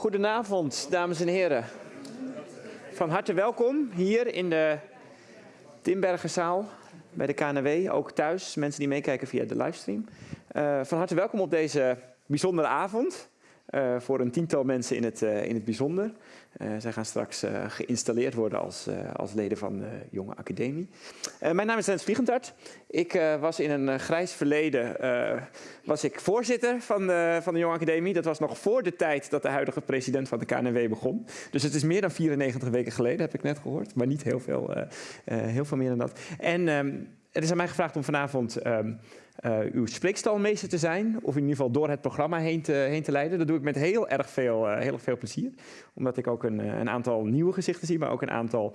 Goedenavond, dames en heren. Van harte welkom hier in de Timbergenzaal bij de KNW, ook thuis, mensen die meekijken via de livestream. Uh, van harte welkom op deze bijzondere avond. Uh, voor een tiental mensen in het, uh, in het bijzonder. Uh, zij gaan straks geïnstalleerd worden als, als leden van de Jonge Academie. mijn naam is Rens Vliegentart. Ik was in een grijs verleden was ik voorzitter van de, van de Jonge Academie. Dat was nog voor de tijd dat de huidige president van de KNW begon. Dus het is meer dan 94 weken geleden, heb ik net gehoord. Maar niet heel veel, heel veel meer dan dat. En er is aan mij gevraagd om vanavond... Uh, uw spreekstalmeester te zijn. Of in ieder geval door het programma heen te, heen te leiden. Dat doe ik met heel erg veel, uh, heel erg veel plezier. Omdat ik ook een, een, aantal nieuwe gezichten zie. Maar ook een aantal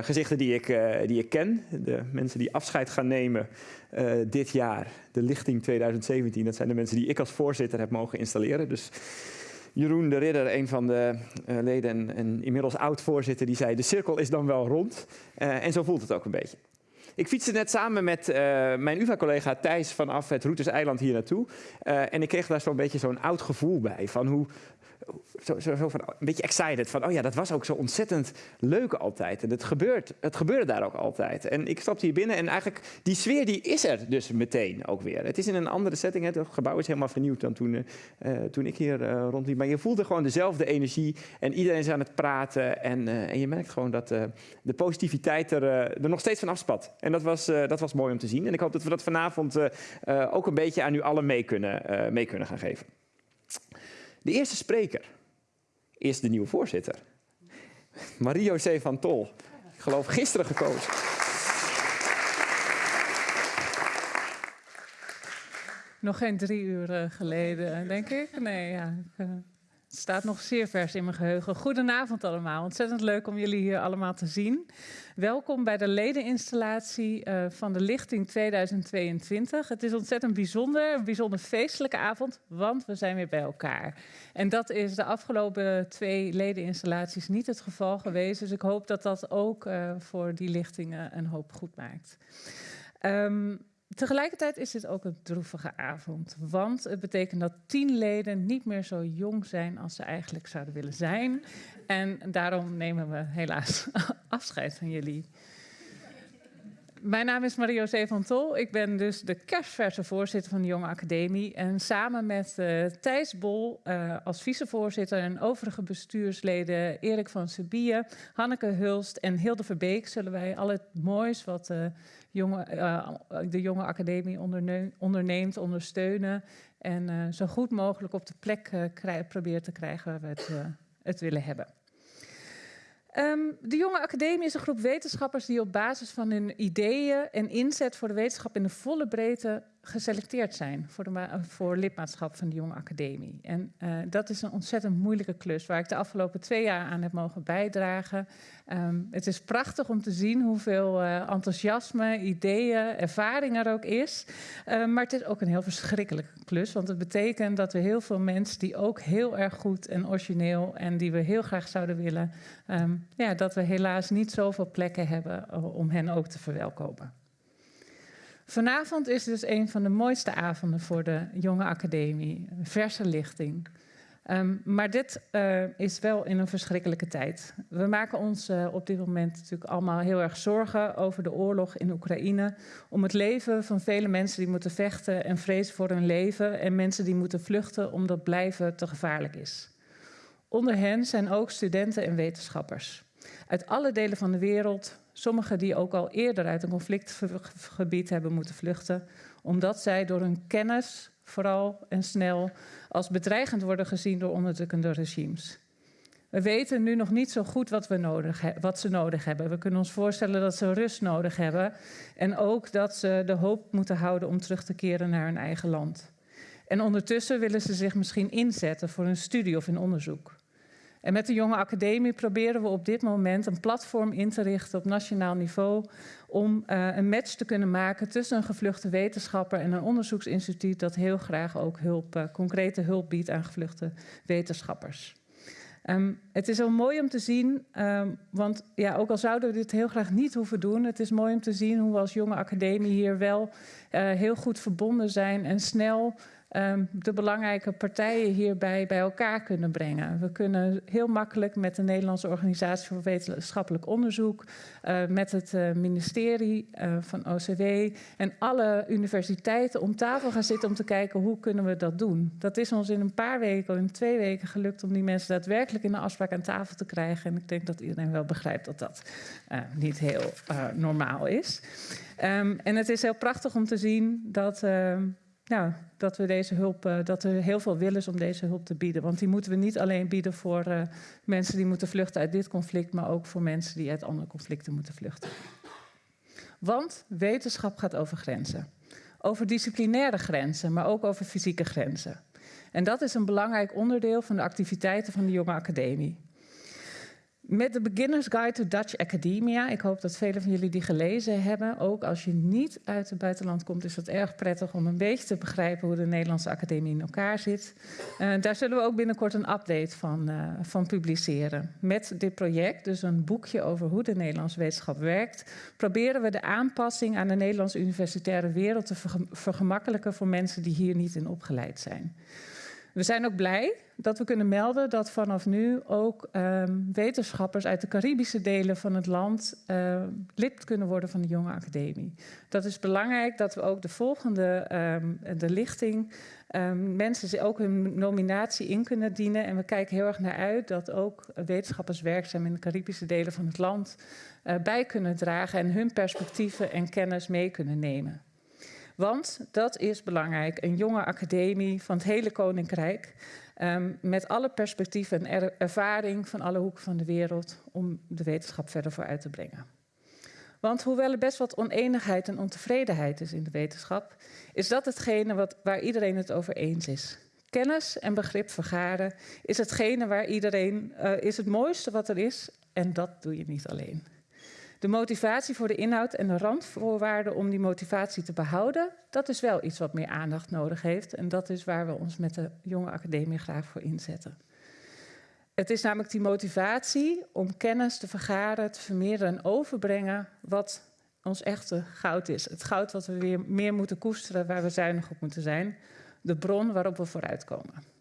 gezichten die ik, die ik ken. De mensen die afscheid gaan nemen dit jaar. De lichting 2017. Dat zijn de mensen die ik als voorzitter heb mogen installeren. Dus... Jeroen de Ridder, een van de leden en, en inmiddels oud-voorzitter, die zei: De cirkel is dan wel rond. en zo voelt het ook een beetje. Ik fietste net samen met uh, mijn UvA-collega Thijs vanaf het Routers-eiland hier naartoe. Uh, en ik kreeg daar zo'n beetje zo'n oud gevoel bij. Van hoe, zo, zo, zo van, een beetje excited. Van, oh ja, dat was ook zo ontzettend leuk altijd. En het, gebeurt, het gebeurde daar ook altijd. En ik stapte hier binnen en eigenlijk die sfeer die is er dus meteen ook weer. Het is in een andere setting. Het gebouw is helemaal vernieuwd dan toen, uh, toen ik hier uh, rondliep. Maar je voelde gewoon dezelfde energie. En iedereen is aan het praten. En, en je merkt gewoon dat de positiviteit er, er nog steeds van afspat. En dat was, dat was mooi om te zien. En ik hoop dat we dat vanavond ook een beetje aan u allen mee kunnen, mee kunnen gaan geven. De eerste spreker is de nieuwe voorzitter. Marie-José van Tol. Ik geloof gisteren gekozen. Nog geen drie uur eh, geleden, denk ik. Nee, ja. Eh, het staat nog zeer vers in mijn geheugen. Goedenavond allemaal. Ontzettend leuk om jullie hier allemaal te zien. Welkom bij de ledeninstallatie uh, van de Lichting 2022. Het is ontzettend bijzonder, een bijzonder feestelijke avond, want we zijn weer bij elkaar. En dat is de afgelopen twee ledeninstallaties niet het geval geweest. Dus ik hoop dat dat ook uh, voor die lichtingen een hoop goed maakt. Um, Tegelijkertijd is dit ook een droevige avond, want het betekent dat tien leden niet meer zo jong zijn als ze eigenlijk zouden willen zijn. En daarom nemen we helaas afscheid van jullie. Mijn naam is Marie-José van Tol. Ik ben dus de kerstverse voorzitter van de Jonge Academie. En samen met uh, Thijs Bol uh, als vicevoorzitter en overige bestuursleden Erik van Sebie, Hanneke Hulst en Hilde Verbeek zullen wij al het moois wat jonge, de Jonge Academie onderneemt, ondersteunen. En zo goed mogelijk op de plek proberen te krijgen waar we het willen hebben. Um, de Jonge Academie is een groep wetenschappers die op basis van hun ideeën en inzet voor de wetenschap in de volle breedte geselecteerd zijn voor, de, voor lidmaatschap van de Jonge Academie. En uh, dat is een ontzettend moeilijke klus waar ik de afgelopen twee jaar aan heb mogen bijdragen. Um, het is prachtig om te zien hoeveel uh, enthousiasme, ideeën, ervaring er ook is. Uh, maar het is ook een heel verschrikkelijke klus, want het betekent dat we heel veel mensen die ook heel erg goed en origineel en die we heel graag zouden willen, um, ja, dat we helaas niet zoveel plekken hebben om hen ook te verwelkomen. Vanavond is dus een van de mooiste avonden voor de Jonge Academie. Verse lichting. Um, maar dit uh, is wel in een verschrikkelijke tijd. We maken ons uh, op dit moment natuurlijk allemaal heel erg zorgen over de oorlog in Oekraïne. Om het leven van vele mensen die moeten vechten en vrezen voor hun leven. En mensen die moeten vluchten omdat blijven te gevaarlijk is. Onder hen zijn ook studenten en wetenschappers. Uit alle delen van de wereld, sommigen die ook al eerder uit een conflictgebied hebben moeten vluchten, omdat zij door hun kennis vooral en snel als bedreigend worden gezien door onderdrukkende regimes. We weten nu nog niet zo goed wat, we nodig wat ze nodig hebben. We kunnen ons voorstellen dat ze rust nodig hebben en ook dat ze de hoop moeten houden om terug te keren naar hun eigen land. En ondertussen willen ze zich misschien inzetten voor een studie of een onderzoek. En met de Jonge Academie proberen we op dit moment een platform in te richten op nationaal niveau om uh, een match te kunnen maken tussen een gevluchte wetenschapper en een onderzoeksinstituut dat heel graag ook hulp, uh, concrete hulp biedt aan gevluchte wetenschappers. Um, het is wel mooi om te zien, um, want ja, ook al zouden we dit heel graag niet hoeven doen, het is mooi om te zien hoe we als jonge academie hier wel uh, heel goed verbonden zijn en snel ehm, de belangrijke partijen hierbij bij elkaar kunnen brengen. We kunnen heel makkelijk met de Nederlandse Organisatie voor Wetenschappelijk Onderzoek, uh, met het uh, ministerie uh, van OCW en alle universiteiten om tafel gaan zitten om te kijken hoe kunnen we dat doen. Dat is ons in een paar weken, in twee weken gelukt om die mensen daadwerkelijk in de afspraak aan tafel te krijgen. En ik denk dat iedereen wel begrijpt dat dat niet heel normaal is. Um, en het is heel prachtig om te zien dat, uh, nou, dat we deze hulp, uh, dat er heel veel wil is om deze hulp te bieden. Want die moeten we niet alleen bieden voor uh, mensen die moeten vluchten uit dit conflict, maar ook voor mensen die uit andere conflicten moeten vluchten. Want wetenschap gaat over grenzen. Over disciplinaire grenzen, maar ook over fysieke grenzen. En dat is een belangrijk onderdeel van de activiteiten van de Jonge Academie. Met de Beginner's Guide to Dutch Academia. Ik hoop dat velen van jullie die gelezen hebben. Ook als je niet uit het buitenland komt, is het erg prettig om een beetje te begrijpen hoe de Nederlandse Academie in elkaar zit. Uh, daar zullen we ook binnenkort een update van, uh, van publiceren. Met dit project, dus een boekje over hoe de Nederlandse wetenschap werkt, proberen we de aanpassing aan de Nederlandse universitaire wereld te vergemakkelijken voor mensen die hier niet in opgeleid zijn. We zijn ook blij dat we kunnen melden dat vanaf nu ook um, wetenschappers uit de Caribische delen van het land uh, lid kunnen worden van de Jonge Academie. Dat is belangrijk dat we ook de volgende, um, de lichting, um, mensen ook hun nominatie in kunnen dienen. En we kijken heel erg naar uit dat ook wetenschappers werkzaam in de Caribische delen van het land uh, bij kunnen dragen en hun perspectieven en kennis mee kunnen nemen. Want dat is belangrijk, een jonge academie van het hele Koninkrijk. Um, met alle perspectieven en er ervaring van alle hoeken van de wereld om de wetenschap verder vooruit te brengen. Want hoewel er best wat oneenigheid en ontevredenheid is in de wetenschap, is dat hetgene wat, waar iedereen het over eens is. Kennis en begrip vergaren is hetgene waar iedereen uh, is het mooiste wat er is en dat doe je niet alleen. De motivatie voor de inhoud en de randvoorwaarden om die motivatie te behouden, dat is wel iets wat meer aandacht nodig heeft. En dat is waar we ons met de jonge academie graag voor inzetten. Het is namelijk die motivatie om kennis te vergaren, te vermeerderen en overbrengen wat ons echte goud is. Het goud wat we weer meer moeten koesteren, waar we zuinig op moeten zijn. De bron waarop we vooruitkomen.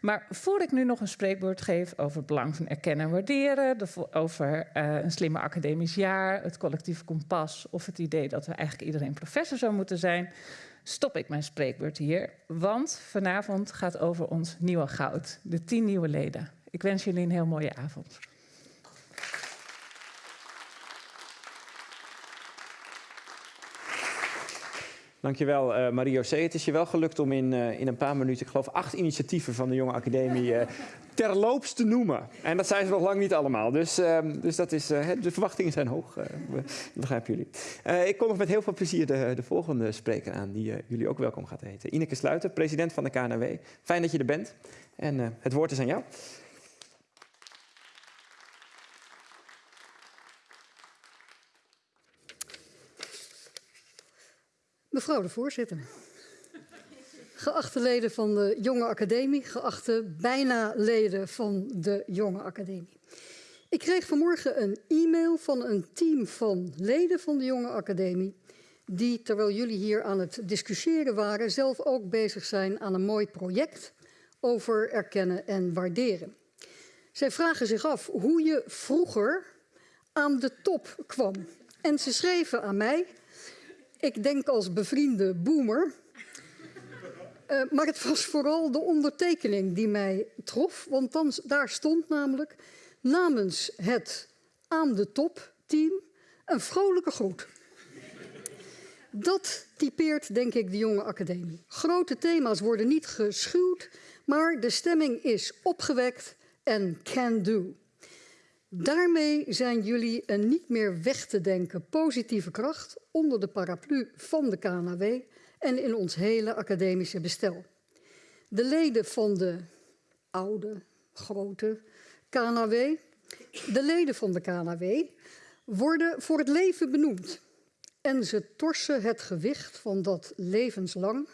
Maar voor ik nu nog een spreekwoord geef over het belang van erkennen en waarderen, over uh, een slimme academisch jaar, het collectief kompas of het idee dat we eigenlijk iedereen professor zou moeten zijn, stop ik mijn spreekwoord hier. Want vanavond gaat over ons nieuwe goud, de tien nieuwe leden. Ik wens jullie een heel mooie avond. Dankjewel, uh, Marie-José. Het is je wel gelukt om in, uh, in een paar minuten, ik geloof, acht initiatieven van de Jonge Academie uh, terloops te noemen. En dat zijn ze nog lang niet allemaal. Dus, uh, dus dat is, de verwachtingen zijn hoog, begrijpen jullie. ik kom nog met heel veel plezier de, de volgende spreker aan, die jullie ook welkom gaat heten. Ineke Sluiter, president van de KNW. Fijn dat je er bent. En het woord is aan jou. Mevrouw de voorzitter. Geachte leden van de Jonge Academie, geachte bijna leden van de Jonge Academie. Ik kreeg vanmorgen een e-mail van een team van leden van de Jonge Academie, die terwijl jullie hier aan het discussiëren waren, zelf ook bezig zijn aan een mooi project over erkennen en waarderen. Zij vragen zich af hoe je vroeger aan de top kwam. En ze schreven aan mij ik denk als bevriende boomer. Uh, maar het was vooral de ondertekening die mij trof. Want dan, daar stond namelijk namens het aan de top team een vrolijke groet. Dat typeert, denk ik, de jonge academie. Grote thema's worden niet geschuwd, maar de stemming is opgewekt en can do. Daarmee zijn jullie een niet meer weg te denken positieve kracht onder de paraplu van de KNW en in ons hele academische bestel. De leden van de oude, grote KNW, de leden van de KNW, worden voor het leven benoemd. En ze torsen het gewicht van dat levenslang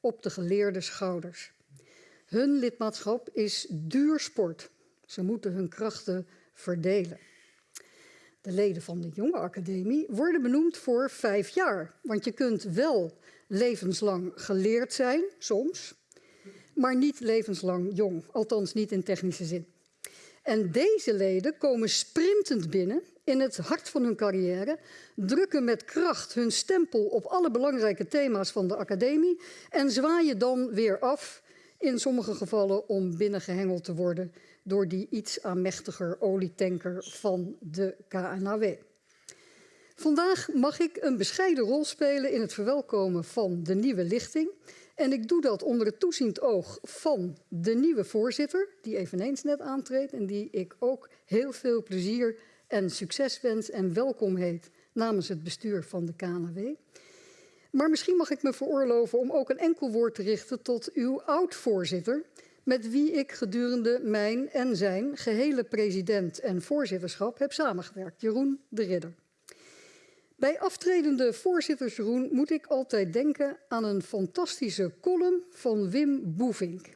op de geleerde schouders. Hun lidmaatschap is duur sport. Ze moeten hun krachten verdelen. De leden van de jonge academie worden benoemd voor vijf jaar. Want je kunt wel levenslang geleerd zijn, soms, maar niet levenslang jong, althans niet in technische zin. En deze leden komen sprintend binnen in het hart van hun carrière, drukken met kracht hun stempel op alle belangrijke thema's van de academie en zwaaien dan weer af, in sommige gevallen om binnengehengeld te worden door die iets aanmächtiger olietanker van de KNAW. Vandaag mag ik een bescheiden rol spelen in het verwelkomen van de nieuwe lichting. En ik doe dat onder het toeziend oog van de nieuwe voorzitter, die eveneens net aantreedt en die ik ook heel veel plezier en succes wens en welkom heet namens het bestuur van de KNW. Maar misschien mag ik me veroorloven om ook een enkel woord te richten tot uw oud-voorzitter, met wie ik gedurende mijn en zijn gehele president en voorzitterschap heb samengewerkt, Jeroen de Ridder. Bij aftredende voorzitter Jeroen moet ik altijd denken aan een fantastische column van Wim Boevink,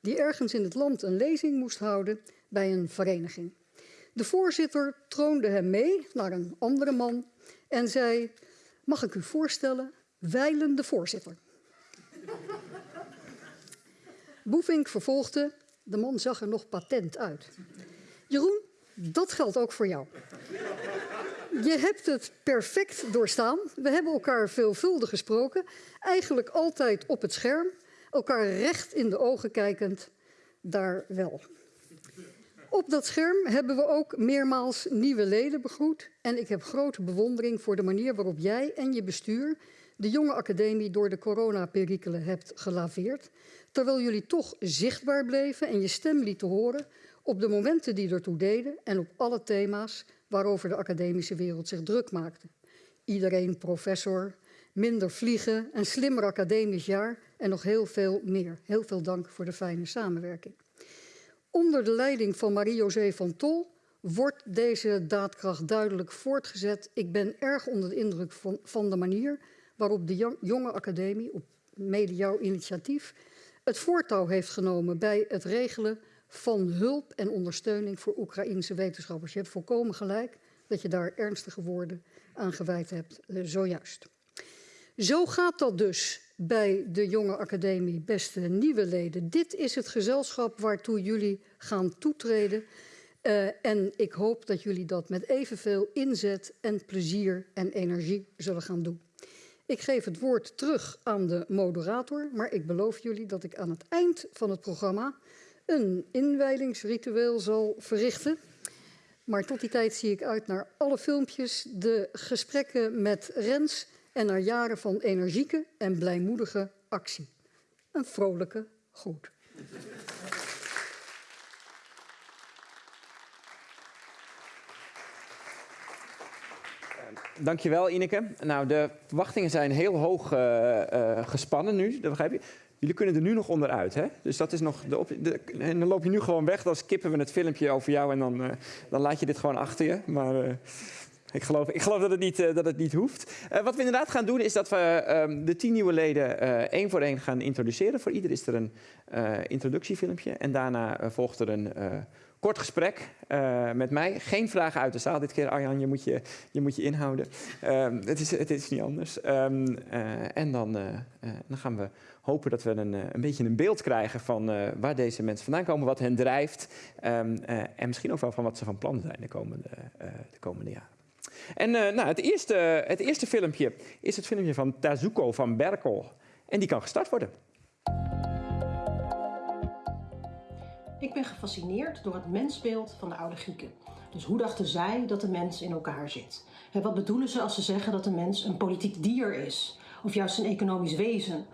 die ergens in het land een lezing moest houden bij een vereniging. De voorzitter troonde hem mee naar een andere man en zei: Mag ik u voorstellen, wijlen de voorzitter. Boevink vervolgde: De man zag er nog patent uit. Jeroen, dat geldt ook voor jou. Je hebt het perfect doorstaan. We hebben elkaar veelvuldig gesproken. Eigenlijk altijd op het scherm. Elkaar recht in de ogen kijkend. Daar wel. Op dat scherm hebben we ook meermaals nieuwe leden begroet. En ik heb grote bewondering voor de manier waarop jij en je bestuur de jonge academie door de coronaperikelen hebt gelaveerd. Terwijl jullie toch zichtbaar bleven en je stem lieten horen op de momenten die ertoe deden en op alle thema's waarover de academische wereld zich druk maakte. Iedereen professor, minder vliegen, een slimmer academisch jaar en nog heel veel meer. Heel veel dank voor de fijne samenwerking. Onder de leiding van Marie-José van Tol wordt deze daadkracht duidelijk voortgezet. Ik ben erg onder de indruk van, van de manier waarop de jonge academie, op mede jouw initiatief, het voortouw heeft genomen bij het regelen van hulp en ondersteuning voor Oekraïnse wetenschappers. Je hebt volkomen gelijk dat je daar ernstige woorden aan gewijd hebt, uh, zojuist. Zo gaat dat dus bij de jonge academie, beste nieuwe leden. Dit is het gezelschap waartoe jullie gaan toetreden. Uh, en ik hoop dat jullie dat met evenveel inzet en plezier en energie zullen gaan doen. Ik geef het woord terug aan de moderator, maar ik beloof jullie dat ik aan het eind van het programma een inwijdingsritueel zal verrichten. Maar tot die tijd zie ik uit naar alle filmpjes, de gesprekken met Rens en naar jaren van energieke en blijmoedige actie. Een vrolijke groet. Dankjewel, Ineke. Nou, de verwachtingen zijn heel hoog uh, uh, gespannen nu, dat begrijp je. Jullie kunnen er nu nog onderuit, hè? Dus dat is nog de, de, En dan loop je nu gewoon weg, dan skippen we het filmpje over jou en dan, uh, dan laat je dit gewoon achter je. Maar ik geloof, ik geloof dat, het niet, dat het niet hoeft. wat we inderdaad gaan doen, is dat we ehm, de tien nieuwe leden één voor één gaan introduceren. Voor ieder is er een introductiefilmpje en daarna volgt er een kort gesprek uh, met mij. Geen vragen uit de zaal dit keer, Arjan. Je moet je, je, moet je inhouden. Um, het, is, het is niet anders. Um, uh, en dan, uh, dan gaan we hopen dat we een, een beetje een beeld krijgen van waar deze mensen vandaan komen, wat hen drijft. Um, en misschien ook wel van wat ze van plan zijn de komende, de komende jaren. En nou, het, eerste, het eerste filmpje is het filmpje van Tazuko van Berkel. En die kan gestart worden. Ik ben gefascineerd door het mensbeeld van de oude Grieken. Dus hoe dachten zij dat de mens in elkaar zit? Wat bedoelen ze als ze zeggen dat de mens een politiek dier is? Of juist een economisch wezen?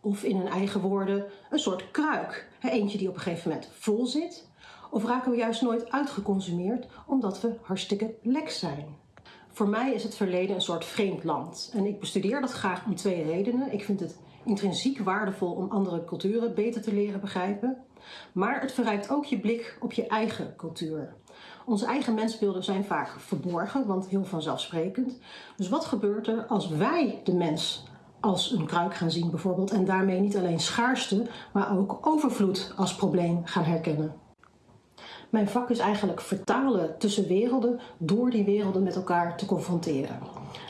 Of in hun eigen woorden een soort kruik? Eentje die op een gegeven moment vol zit? Of raken we juist nooit uitgeconsumeerd omdat we hartstikke lek zijn? Voor mij is het verleden een soort vreemd land. En ik bestudeer dat graag om twee redenen. Ik vind het intrinsiek waardevol om andere culturen beter te leren begrijpen. Maar het verrijkt ook je blik op je eigen cultuur. Onze eigen mensbeelden zijn vaak verborgen, want heel vanzelfsprekend. Dus wat gebeurt er als wij de mens als een kruik gaan zien bijvoorbeeld en daarmee niet alleen schaarste, maar ook overvloed als probleem gaan herkennen? Mijn vak is eigenlijk vertalen tussen werelden door die werelden met elkaar te confronteren.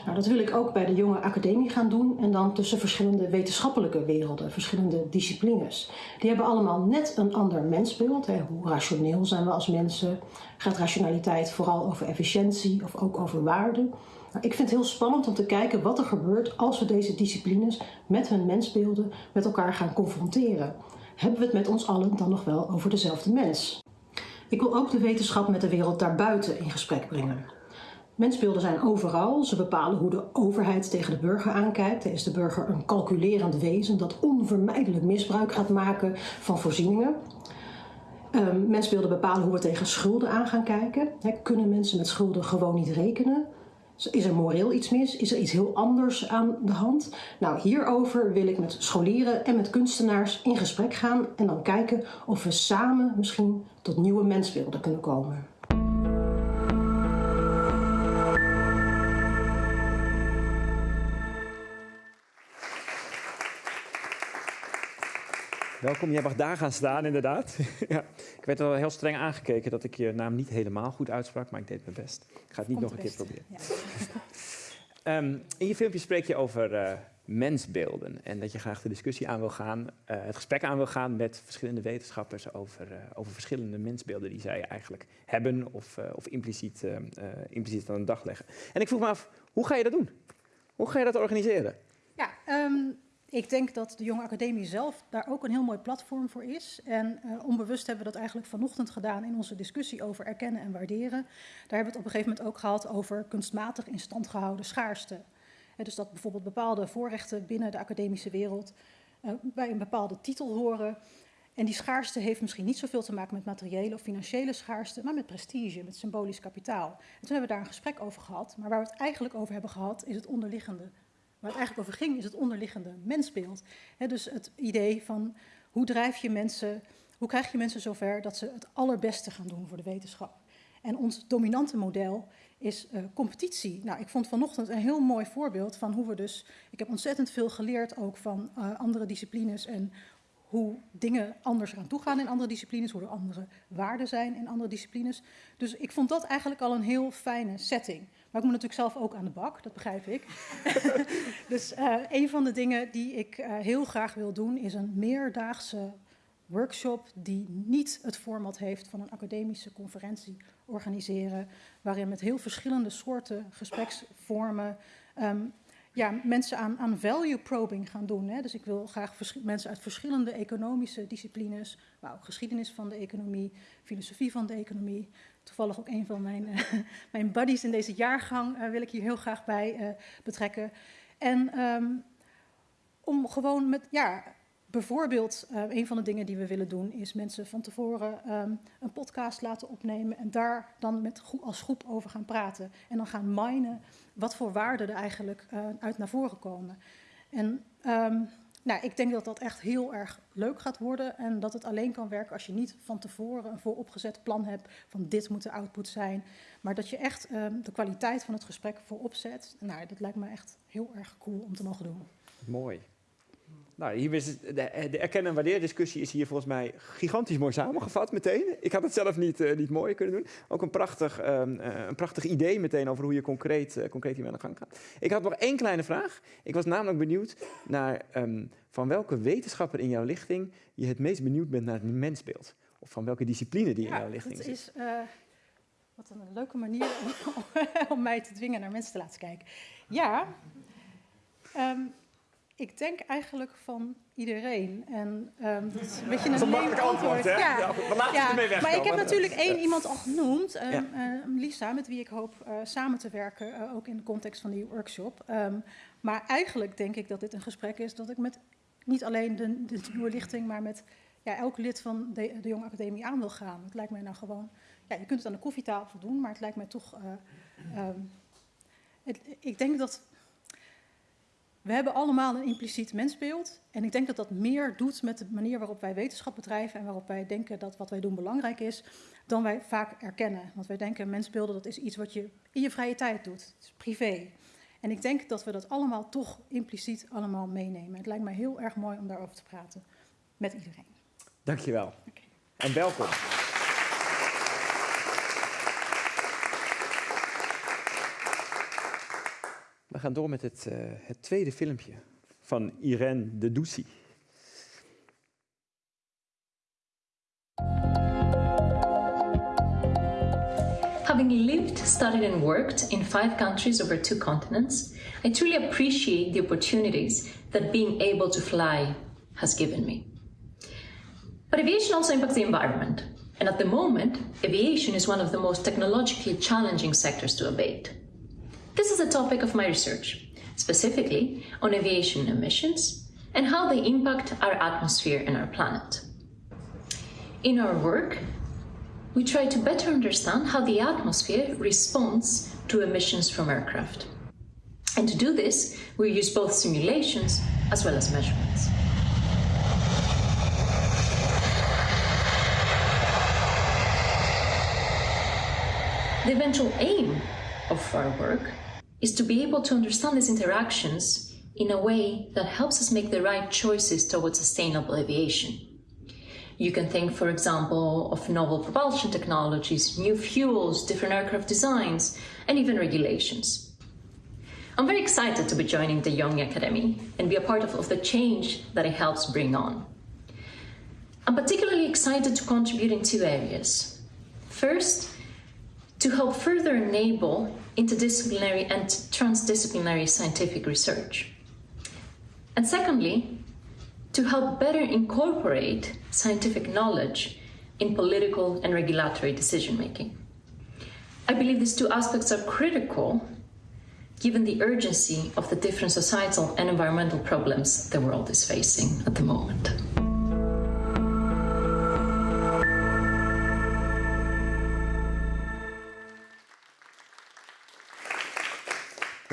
Nou, dat wil ik ook bij de jonge academie gaan doen en dan tussen verschillende wetenschappelijke werelden, verschillende disciplines. Die hebben allemaal net een ander mensbeeld. Hoe rationeel zijn we als mensen? Gaat rationaliteit vooral over efficiëntie of ook over waarde? Nou, ik vind het heel spannend om te kijken wat er gebeurt als we deze disciplines met hun mensbeelden met elkaar gaan confronteren. Hebben we het met ons allen dan nog wel over dezelfde mens? Ik wil ook de wetenschap met de wereld daarbuiten in gesprek brengen. Mensbeelden zijn overal. Ze bepalen hoe de overheid tegen de burger aankijkt. Is de burger een calculerend wezen dat onvermijdelijk misbruik gaat maken van voorzieningen? Um, mensbeelden bepalen hoe we tegen schulden aan gaan kijken. kunnen mensen met schulden gewoon niet rekenen? Is er moreel iets mis? Is er iets heel anders aan de hand? Nou, hierover wil ik met scholieren en met kunstenaars in gesprek gaan en dan kijken of we samen misschien tot nieuwe mensbeelden kunnen komen. Welkom, jij mag daar gaan staan, inderdaad. ja. Ik werd wel heel streng aangekeken dat ik je naam niet helemaal goed uitsprak, maar ik deed mijn best. Ik ga het niet nog een keer proberen. Ja. um, in je filmpje spreek je over uh, mensbeelden en dat je graag de discussie aan wil gaan, uh, het gesprek aan wil gaan met verschillende wetenschappers over, uh, over verschillende mensbeelden die zij eigenlijk hebben of, of impliciet, impliciet aan de dag leggen. En ik vroeg me af, hoe ga je dat doen? Hoe ga je dat organiseren? Ja, um, ik denk dat de Jonge Academie zelf daar ook een heel mooi platform voor is. En uh, onbewust hebben we dat eigenlijk vanochtend gedaan in onze discussie over erkennen en waarderen. Daar hebben we het op een gegeven moment ook gehad over kunstmatig in stand gehouden schaarste. Dus dat bijvoorbeeld bepaalde voorrechten binnen de academische wereld uh, bij een bepaalde titel horen. En die schaarste heeft misschien niet zoveel te maken met materiële of financiële schaarste, maar met prestige, met symbolisch kapitaal. En toen hebben we daar een gesprek over gehad. Maar waar we het eigenlijk over hebben gehad, is het onderliggende Waar het eigenlijk over ging, is het onderliggende mensbeeld. dus het idee van hoe drijf je mensen, hoe krijg je mensen zover dat ze het allerbeste gaan doen voor de wetenschap. En ons dominante model is uh, competitie. Nou, ik vond vanochtend een heel mooi voorbeeld van hoe we dus. Ik heb ontzettend veel geleerd ook van uh, andere disciplines en hoe dingen anders eraan toe gaan in andere disciplines, hoe er andere waarden zijn in andere disciplines. Dus ik vond dat eigenlijk al een heel fijne setting. Maar ik moet natuurlijk zelf ook aan de bak, dat begrijp ik. dus uh, een van de dingen die ik uh, heel graag wil doen is een meerdaagse workshop die niet het format heeft van een academische conferentie organiseren, waarin met heel verschillende soorten gespreksvormen um, ja, mensen aan, aan value probing gaan doen. Hè. Dus ik wil graag mensen uit verschillende economische disciplines, maar ook geschiedenis van de economie, filosofie van de economie. Toevallig ook een van mijn, uh, mijn buddies in deze jaargang uh, wil ik hier heel graag bij uh, betrekken. En um, om gewoon met, ja, bijvoorbeeld, een van de dingen die we willen doen is mensen van tevoren um, een podcast laten opnemen en daar dan met, als groep over gaan praten. En dan gaan minen wat voor waarden er eigenlijk uit naar voren komen. En um, nou, ik denk dat dat echt heel erg leuk gaat worden en dat het alleen kan werken als je niet van tevoren een vooropgezet plan hebt van dit moet de output zijn, maar dat je echt um, de kwaliteit van het gesprek voorop zet. Nou, dat lijkt me echt heel erg cool om te mogen doen. Mooi. Nou, hier is de, de erkennen- en waardeerdiscussie is hier volgens mij gigantisch mooi samengevat meteen. Ik had het zelf niet, uh, niet mooier kunnen doen. Ook een prachtig, um, uh, een prachtig idee meteen over hoe je concreet, uh, concreet hiermee aan de gang gaat. Ik had nog één kleine vraag. Ik was namelijk benieuwd naar um, van welke wetenschapper in jouw lichting je het meest benieuwd bent naar het mensbeeld. Of van welke discipline die ja, in jouw lichting dat zit. Is, wat een leuke manier om, om, mij te dwingen naar mensen te laten kijken. Ja, um, ik denk eigenlijk van iedereen. En um, dat is een beetje een, een makkelijk antwoord. Ja, ja, we laten ja, ermee weg. Maar ik heb natuurlijk één iemand al genoemd, um, ja. uh, Lisa, met wie ik hoop uh, samen te werken, uh, ook in de context van die workshop. Um, maar eigenlijk denk ik dat dit een gesprek is dat ik met niet alleen de, de nieuwe lichting, maar met ja, elk lid van de, de Jonge Academie aan wil gaan. Het lijkt mij nou gewoon, ja, je kunt het aan de koffietafel doen, maar het lijkt mij toch. Het, ik denk dat we hebben allemaal een impliciet mensbeeld. En ik denk dat dat meer doet met de manier waarop wij wetenschap bedrijven en waarop wij denken dat wat wij doen belangrijk is, dan wij vaak erkennen. Want wij denken mensbeelden dat is iets wat je in je vrije tijd doet. Het is privé. En ik denk dat we dat allemaal toch impliciet allemaal meenemen. Het lijkt mij heel erg mooi om daarover te praten met iedereen. Dankjewel. Okay. En welkom. Gaan door met het, uh, het tweede filmpje van Irene de Doucy. Having lived, studied, and worked in five countries over two continents, I truly appreciate the opportunities that being able to fly has given me. But aviation also impacts the environment, and at the moment, aviation is one of the most technologically challenging sectors to abate. This is a topic of my research, specifically on aviation emissions and how they impact our atmosphere and our planet. In our work, we try to better understand how the atmosphere responds to emissions from aircraft. And to do this, we use both simulations as well as measurements. The eventual aim of our work is to be able to understand these interactions in a way that helps us make the right choices towards sustainable aviation. You can think, for example, of novel propulsion technologies, new fuels, different aircraft designs, and even regulations. I'm very excited to be joining the Young Academy and be a part of, of the change that it helps bring on. I'm particularly excited to contribute in two areas. First, to help further enable interdisciplinary and transdisciplinary scientific research. And secondly, to help better incorporate scientific knowledge in political and regulatory decision making. I believe these two aspects are critical given the urgency of the different societal and environmental problems the world is facing at the moment.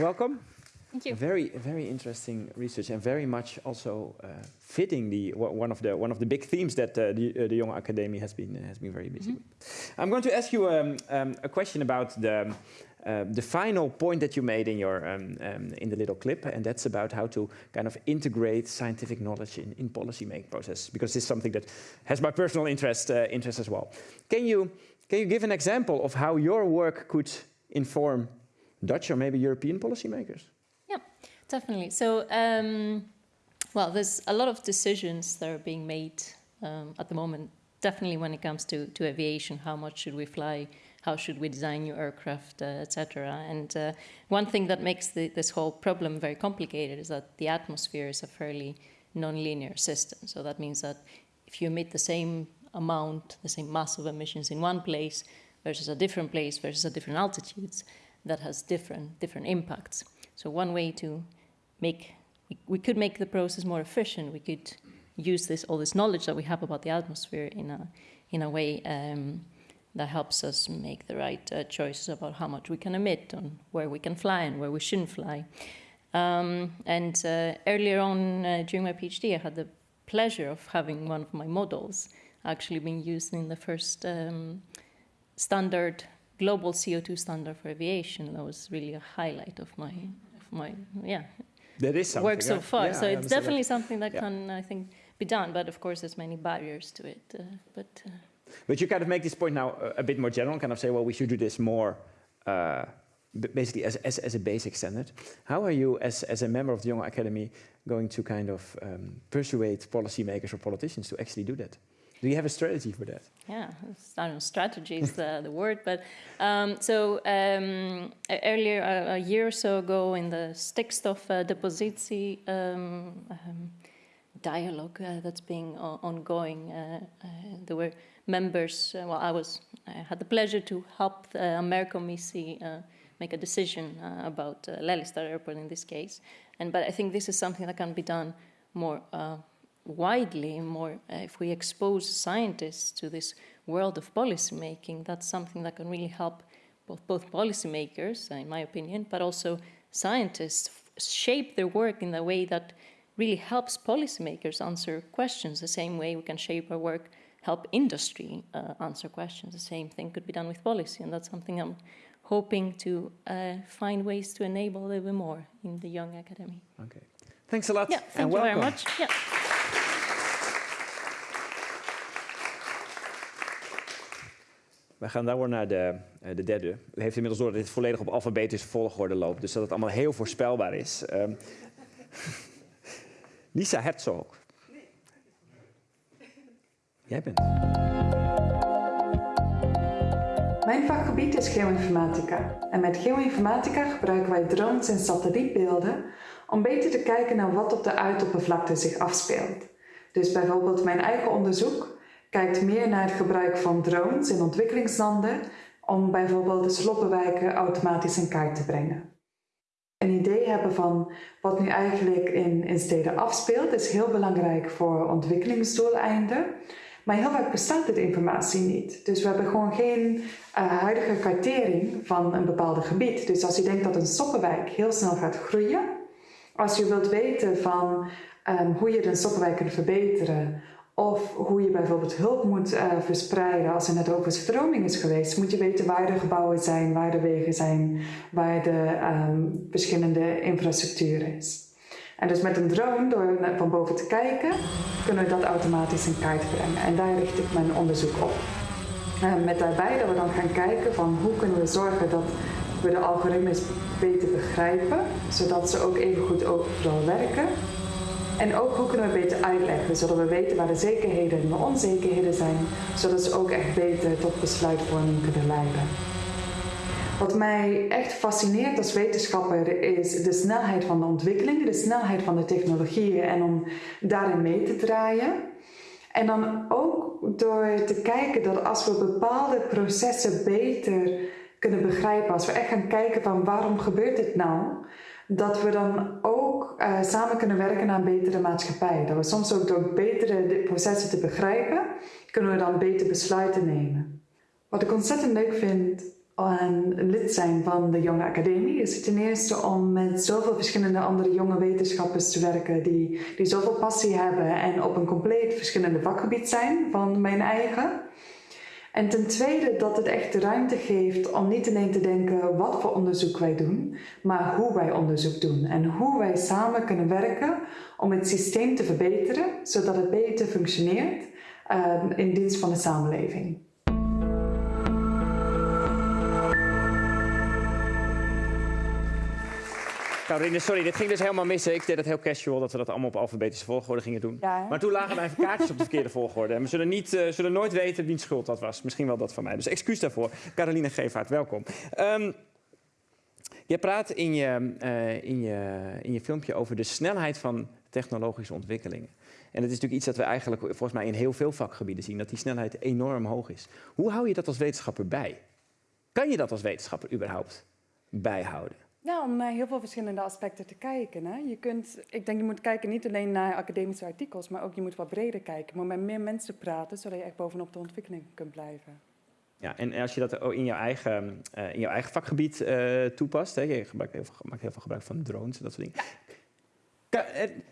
Welcome. Thank you. Very, very interesting research, and very much also uh, fitting the one of the one of the big themes that uh, the, uh, the Young Academy has been has been very busy. Mm -hmm. with. I'm going to ask you um, um, a question about the. Um, the final point that you made in your um, um, in the little clip, and that's about how to kind of integrate scientific knowledge in, in policy making process, because this is something that has my personal interest uh, interest as well. Can you can you give an example of how your work could inform Dutch or maybe European policymakers? Yeah, definitely. So, um, well, there's a lot of decisions that are being made um, at the moment. Definitely, when it comes to, to aviation, how much should we fly? How should we design new aircraft, uh, etc. And uh, one thing that makes the, this whole problem very complicated is that the atmosphere is a fairly non-linear system. So that means that if you emit the same amount, the same mass of emissions in one place versus a different place versus a different altitudes, that has different different impacts. So one way to make we, could make the process more efficient. We could use this all this knowledge that we have about the atmosphere in a in a way um, that helps us make the right uh, choices about how much we can emit, on where we can fly and where we shouldn't fly. Um, and uh, earlier on uh, during my PhD, I had the pleasure of having one of my models actually being used in the first um, standard global CO2 standard for aviation. That was really a highlight of my, of my yeah, that is work so far. Yeah, so it's definitely that. something that yeah. can, I think, be done. But of course, there's many barriers to it. Uh, but uh, but you kind of make this point now a, a, bit more general, kind of say, well, we should do this more. Uh, basically, as, as, as a basic standard, how are you, as, as a member of the Young Academy, going to kind of um, persuade policymakers or politicians to actually do that? Do you have a strategy for that? Yeah, I don't know, strategy is the, the word, but um, so um, earlier, a, a, year or so ago, in the Stikstof uh, Depositie um, um, dialogue uh, that's being ongoing, uh, uh, there were members, uh, well, I was, I had the pleasure to help the Americommissie uh, make a decision about uh, Airport in this case, and but I think this is something that can be done more widely more uh, if we expose scientists to this world of policymaking that's something that can really help both, both policymakers in my opinion but also scientists shape their work in a way that really helps policymakers answer questions the same way we can shape our work help industry uh, answer questions. The same thing could be done with policy and that's something i'm hoping to uh, find ways to enable a little bit more in the young academy. Okay. Thanks a lot. Yeah thank and you welcome. very much. Yeah We gaan door naar de, uh, de derde. U heeft inmiddels door dat dit volledig op alfabetische volgorde loopt. Dus dat het allemaal heel voorspelbaar is. Um, Lisa Herzog. Jij bent. Mijn vakgebied is geoinformatica. En met geoinformatica gebruiken wij drones en satellietbeelden om beter te kijken naar wat op de uitoppervlakte zich afspeelt. Dus bijvoorbeeld mijn eigen onderzoek kijkt meer naar het gebruik van drones in ontwikkelingslanden om bijvoorbeeld de sloppenwijken automatisch in kaart te brengen. Een idee hebben van wat nu eigenlijk in, in steden afspeelt is heel belangrijk voor ontwikkelingsdoeleinden. Maar heel vaak bestaat dit informatie niet. Dus we hebben gewoon geen uh, huidige kartering van een bepaald gebied. Dus als je denkt dat een soppenwijk heel snel gaat groeien, als je wilt weten van um, hoe je een soppenwijk kunt verbeteren, of hoe je bijvoorbeeld hulp moet uh, verspreiden als er net overstroming is geweest, moet je weten waar de gebouwen zijn, waar de wegen zijn, waar de um, verschillende infrastructuur is. En dus met een drone, door van boven te kijken, kunnen we dat automatisch in kaart brengen. En daar richt ik mijn onderzoek op. Uh, met daarbij dat we dan gaan kijken van hoe kunnen we zorgen dat we de algoritmes beter begrijpen, zodat ze ook even goed overal werken. En ook hoe kunnen we beter uitleggen, zodat we weten waar de zekerheden en de onzekerheden zijn, zodat ze ook echt beter tot besluitvorming kunnen leiden. Wat mij echt fascineert als wetenschapper is de snelheid van de ontwikkeling, de snelheid van de technologieën en om daarin mee te draaien. En dan ook door te kijken dat als we bepaalde processen beter kunnen begrijpen, als we echt gaan kijken van waarom gebeurt dit nou, dat we dan ook uh, samen kunnen werken aan betere maatschappij. Dat we soms ook door betere processen te begrijpen, kunnen we dan beter besluiten nemen. Wat ik ontzettend leuk vind aan lid zijn van de Jonge Academie is ten eerste om met zoveel verschillende andere jonge wetenschappers te werken die, die zoveel passie hebben en op een compleet verschillende vakgebied zijn van mijn eigen. En ten tweede dat het echt ruimte geeft om niet alleen te denken wat voor onderzoek wij doen, maar hoe wij onderzoek doen en hoe wij samen kunnen werken om het systeem te verbeteren, zodat het beter functioneert uh, in dienst van de samenleving. Caroline, sorry, dit ging dus helemaal mis. Ik deed het heel casual dat we dat allemaal op alfabetische volgorde gingen doen. Ja, maar toen lagen mijn kaartjes op de verkeerde volgorde. En we zullen, niet, uh, zullen nooit weten wie schuld dat was. Misschien wel dat van mij. Dus excuus daarvoor. Caroline Gevaert, welkom. Um, je praat in je, uh, in, je, in je filmpje over de snelheid van technologische ontwikkelingen. En het is natuurlijk iets dat we eigenlijk volgens mij in heel veel vakgebieden zien, dat die snelheid enorm hoog is. Hoe hou je dat als wetenschapper bij? Kan je dat als wetenschapper überhaupt bijhouden? Ja, om naar heel veel verschillende aspecten te kijken. Hè. Je kunt, ik denk je moet kijken niet alleen naar academische artikels, maar ook je moet wat breder kijken. Maar met meer mensen praten, zodat je echt bovenop de ontwikkeling kunt blijven. Ja, en als je dat in jouw eigen, uh, in jouw eigen vakgebied uh, toepast, hè, je gebruikt heel veel, maakt heel veel gebruik van drones en dat soort dingen.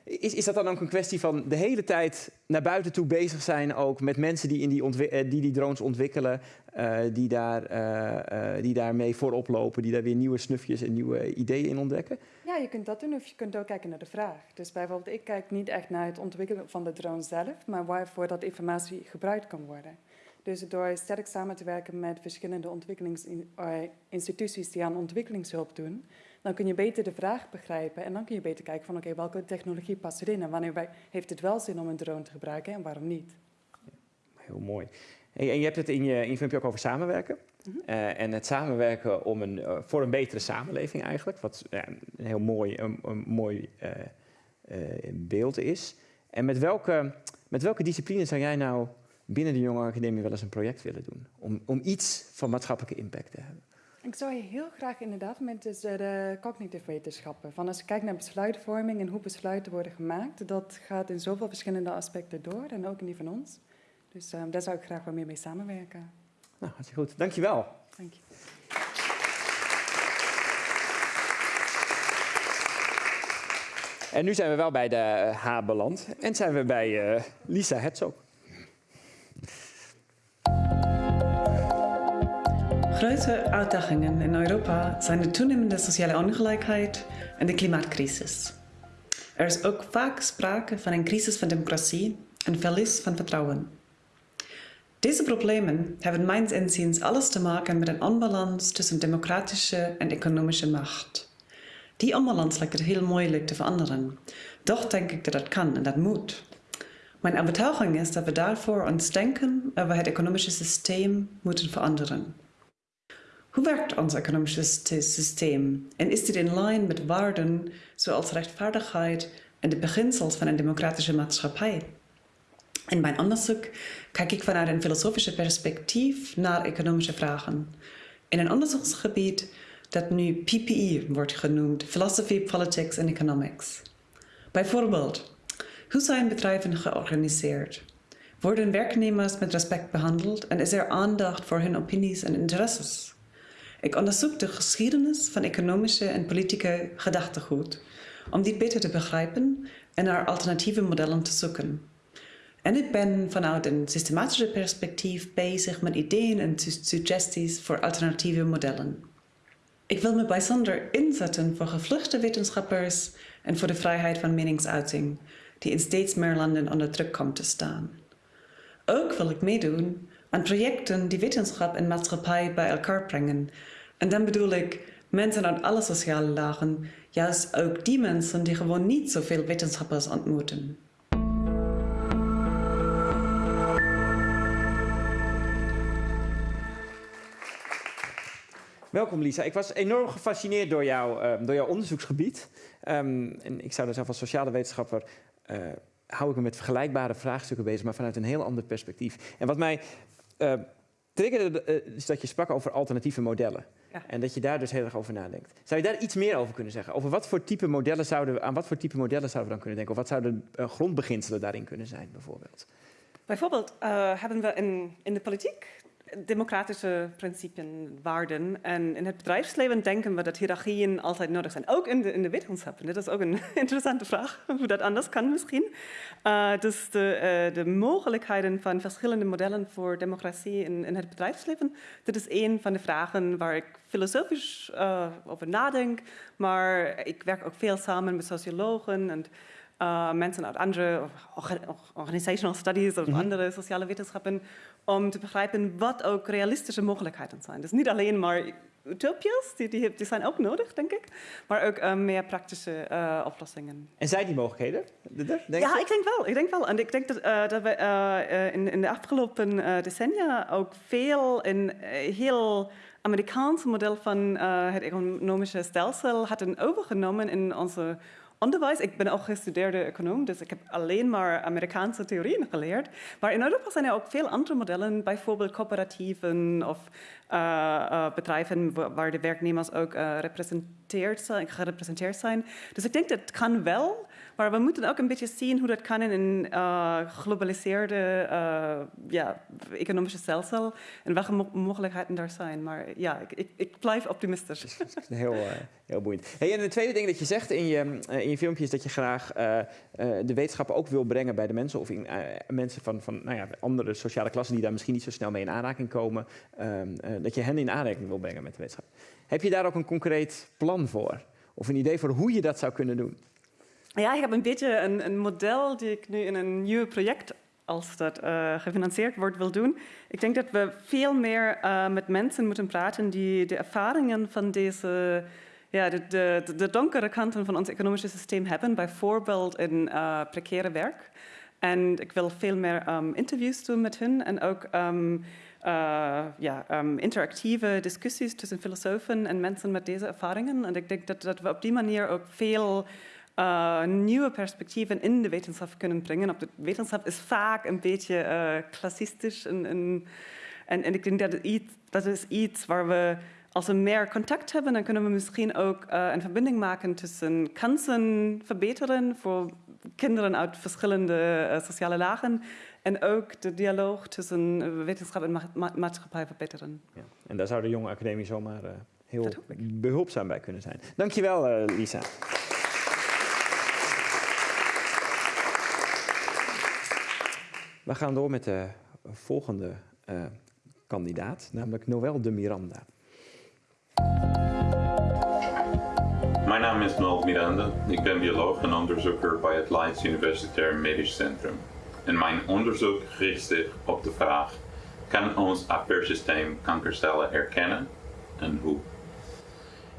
Is, is dat dan ook een kwestie van de hele tijd naar buiten toe bezig zijn ook met mensen die in die, eh, die, die drones ontwikkelen, uh, die, daar, uh, die daarmee voorop lopen, die daar weer nieuwe snufjes en nieuwe ideeën in ontdekken? Ja, je kunt dat doen of je kunt ook kijken naar de vraag. Dus bijvoorbeeld, ik kijk niet echt naar het ontwikkelen van de drone zelf, maar waarvoor dat informatie gebruikt kan worden. Dus door sterk samen te werken met verschillende ontwikkelingsinstituties die aan ontwikkelingshulp doen, dan kun je beter de vraag begrijpen en dan kun je beter kijken van oké, welke technologie past erin en wanneer heeft het wel zin om een drone te gebruiken en waarom niet. Heel mooi. En je hebt het in je, in je filmpje ook over samenwerken. Mm -hmm. uh, en het samenwerken om een, uh, voor een betere samenleving eigenlijk, wat een heel mooi, een, een mooi uh, beeld is. En met welke, met welke discipline zou jij nou binnen de Jonge Academie wel eens een project willen doen? Om, om iets van maatschappelijke impact te hebben? Ik zou heel graag inderdaad met dus de cognitive wetenschappen. Van als je kijkt naar besluitvorming en hoe besluiten worden gemaakt, dat gaat in zoveel verschillende aspecten door en ook in die van ons. Dus uh, daar zou ik graag wat meer mee samenwerken. Nou, hartstikke goed. Dankjewel. Dank je. En nu zijn we wel bij de H beland en zijn we bij uh, Lisa Herzog. Grote uitdagingen in Europa zijn de toenemende sociale ongelijkheid en de klimaatcrisis. Er is ook vaak sprake van een crisis van democratie en verlies van vertrouwen. Deze problemen hebben mijns inziens alles te maken met een onbalans tussen democratische en economische macht. Die onbalans lijkt het heel moeilijk te veranderen. Doch denk ik dat dat kan en dat moet. Mijn overtuiging is dat we daarvoor ons denken over het economische systeem moeten veranderen. Hoe werkt ons economische systeem en is dit in lijn met waarden zoals rechtvaardigheid en de beginsels van een democratische maatschappij? In mijn onderzoek kijk ik vanuit een filosofische perspectief naar economische vragen. In een onderzoeksgebied dat nu PPE wordt genoemd, Philosophy, Politics and Economics. Bijvoorbeeld, hoe zijn bedrijven georganiseerd? Worden werknemers met respect behandeld en is er aandacht voor hun opinies en interesses? Ik onderzoek de geschiedenis van economische en politieke gedachtegoed om dit beter te begrijpen en naar alternatieve modellen te zoeken. En ik ben vanuit een systematische perspectief bezig met ideeën en suggesties voor alternatieve modellen. Ik wil me bijzonder inzetten voor gevluchte wetenschappers en voor de vrijheid van meningsuiting, die in steeds meer landen onder druk komt te staan. Ook wil ik meedoen aan projecten die wetenschap en maatschappij bij elkaar brengen. En dan bedoel ik mensen uit alle sociale lagen, juist ook die mensen die gewoon niet zoveel wetenschappers ontmoeten. Welkom Lisa. Ik was enorm gefascineerd door, jou, uh, door jouw onderzoeksgebied. Um, en ik zou er zelf als sociale wetenschapper... Uh, hou ik me met vergelijkbare vraagstukken bezig, maar vanuit een heel ander perspectief. En wat mij uh, triggerde, is dat je sprak over alternatieve modellen. Ja. En dat je daar dus heel erg over nadenkt. Zou je daar iets meer over kunnen zeggen? Over wat voor type modellen zouden we, aan wat voor type modellen zouden we dan kunnen denken? Of wat zouden de grondbeginselen daarin kunnen zijn, bijvoorbeeld? Bijvoorbeeld hebben we in, in de politiek democratische principes, waarden. En in het bedrijfsleven denken we dat hiërarchieën altijd nodig zijn. Ook in de, in de wetenschap. Dat is ook een interessante vraag, hoe dat anders kan misschien. Uh, dus de, uh, de mogelijkheden van verschillende modellen voor democratie in, in het bedrijfsleven, dat is een van de vragen waar ik filosofisch uh, over nadenk. Maar ik werk ook veel samen met sociologen en uh, mensen uit andere organizational studies of mm -hmm. andere sociale wetenschappen om te begrijpen wat ook realistische mogelijkheden zijn. Dus niet alleen maar utopias, die, die, die zijn ook nodig, denk ik, maar ook uh, meer praktische uh, oplossingen. En zijn die mogelijkheden? Denk ja, je? ik denk wel. Ik denk wel. En ik denk dat, uh, dat we in, in, de afgelopen decennia ook veel in heel Amerikaans model van het economische stelsel hadden overgenomen in onze onderwijs. Ik ben ook gestudeerde econoom, dus ik heb alleen maar Amerikaanse theorieën geleerd. Maar in Europa zijn er ook veel andere modellen, bijvoorbeeld coöperatieven of uh, uh, bedrijven waar de werknemers ook uh, gerepresenteerd zijn. Dus ik denk dat kan wel, maar we moeten ook een beetje zien hoe dat kan in een globaliseerde ja, economische stelsel en welke mo mogelijkheden daar zijn. Maar ja, ik, ik, ik blijf optimistisch. heel, heel boeiend. Hey, en het tweede ding dat je zegt in je, in je filmpje is dat je graag de wetenschappen ook wil brengen bij de mensen of in, mensen van, van nou ja, andere sociale klassen die daar misschien niet zo snel mee in aanraking komen. Ehm, dat je hen in aanraking wil brengen met de wetenschap. Heb je daar ook een concreet plan voor? Of een idee voor hoe je dat zou kunnen doen? Ja, ik heb een beetje een, een model die ik nu in een nieuw project als dat uh, gefinancierd wordt, wil doen. Ik denk dat we veel meer uh, met mensen moeten praten die de ervaringen van deze, ja, de, de, donkere kanten van ons economische systeem hebben, bijvoorbeeld in uh, precaire werk. En ik wil veel meer um, interviews doen met hen en ook uh, ja, um, interactieve discussies tussen filosofen en mensen met deze ervaringen. En ik denk dat, dat we op die manier ook veel uh, nieuwe perspectieven in de wetenschap kunnen brengen. Op de wetenschap is vaak een beetje uh, klassistisch. En, en, en, en, ik denk dat, iets, dat is iets waar we, als we meer contact hebben, dan kunnen we misschien ook uh, een verbinding maken tussen kansen verbeteren voor kinderen uit verschillende sociale lagen en ook de dialoog tussen eh, wetenschap en ma maatschappij verbeteren. Ja. En daar zou de jonge academie zomaar heel behulpzaam bij kunnen zijn. Dankjewel, Lisa. We gaan door met de volgende uh, kandidaat, namelijk Noël de Miranda. Mijn naam is Noël Miranda. Ik ben bioloog en onderzoeker bij het Leiden Universitair Medisch Centrum. En mijn onderzoek richt zich op de vraag kan ons afweersysteem kankercellen herkennen en hoe.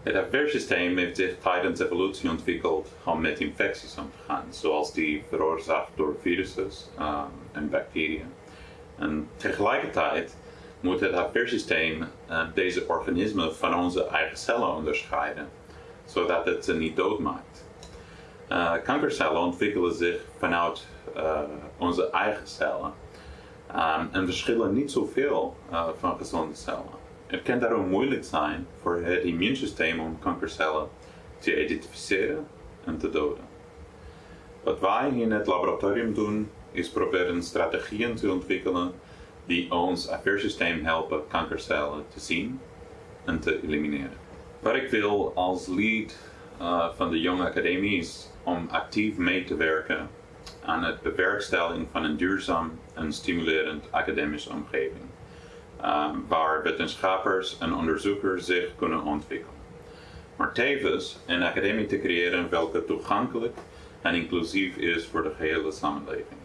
Het afweersysteem heeft zich tijdens evolutie ontwikkeld om met infecties om te gaan, zoals die veroorzaakt door virussen um, en bacteriën. En tegelijkertijd moet het afweersysteem uh, deze organismen van onze eigen cellen onderscheiden, zodat het ze niet doodmaakt. Uh, kankercellen ontwikkelen zich vanuit uh, onze eigen cellen um, en verschillen niet zoveel van gezonde cellen. Het kan daarom moeilijk zijn voor het immuunsysteem om kankercellen te identificeren en te doden. Wat wij in het laboratorium doen, is proberen strategieën te ontwikkelen die ons afweersysteem helpen kankercellen te zien en te elimineren. Wat ik wil als lead uh, van de Young Academie is om actief mee te werken aan het bewerkstelling van een duurzaam en stimulerend academische omgeving, waar wetenschappers en onderzoekers zich kunnen ontwikkelen. Maar tevens een academie te creëren welke toegankelijk en inclusief is voor de gehele samenleving.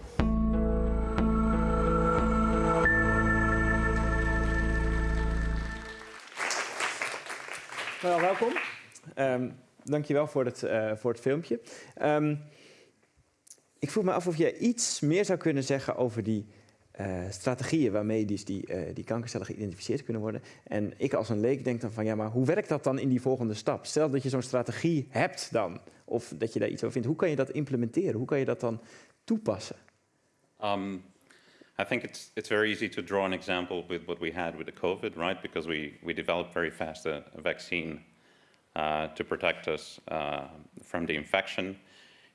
Wel, welkom. Um, dankjewel voor het, uh, voor het filmpje. Um, ik vroeg me af of jij iets meer zou kunnen zeggen over die uh, strategieën waarmee die, die, uh, die kankercellen geïdentificeerd kunnen worden. En ik als een leek denk dan van ja, maar hoe werkt dat dan in die volgende stap? Stel dat je zo'n strategie hebt dan, of dat je daar iets over vindt. Hoe kan je dat implementeren? Hoe kan je dat dan toepassen? Um, I think it's, it's very easy to draw an example with what we had with the COVID, right? Because we, we developed very fast a, a vaccine uh, to protect us uh, from the infection.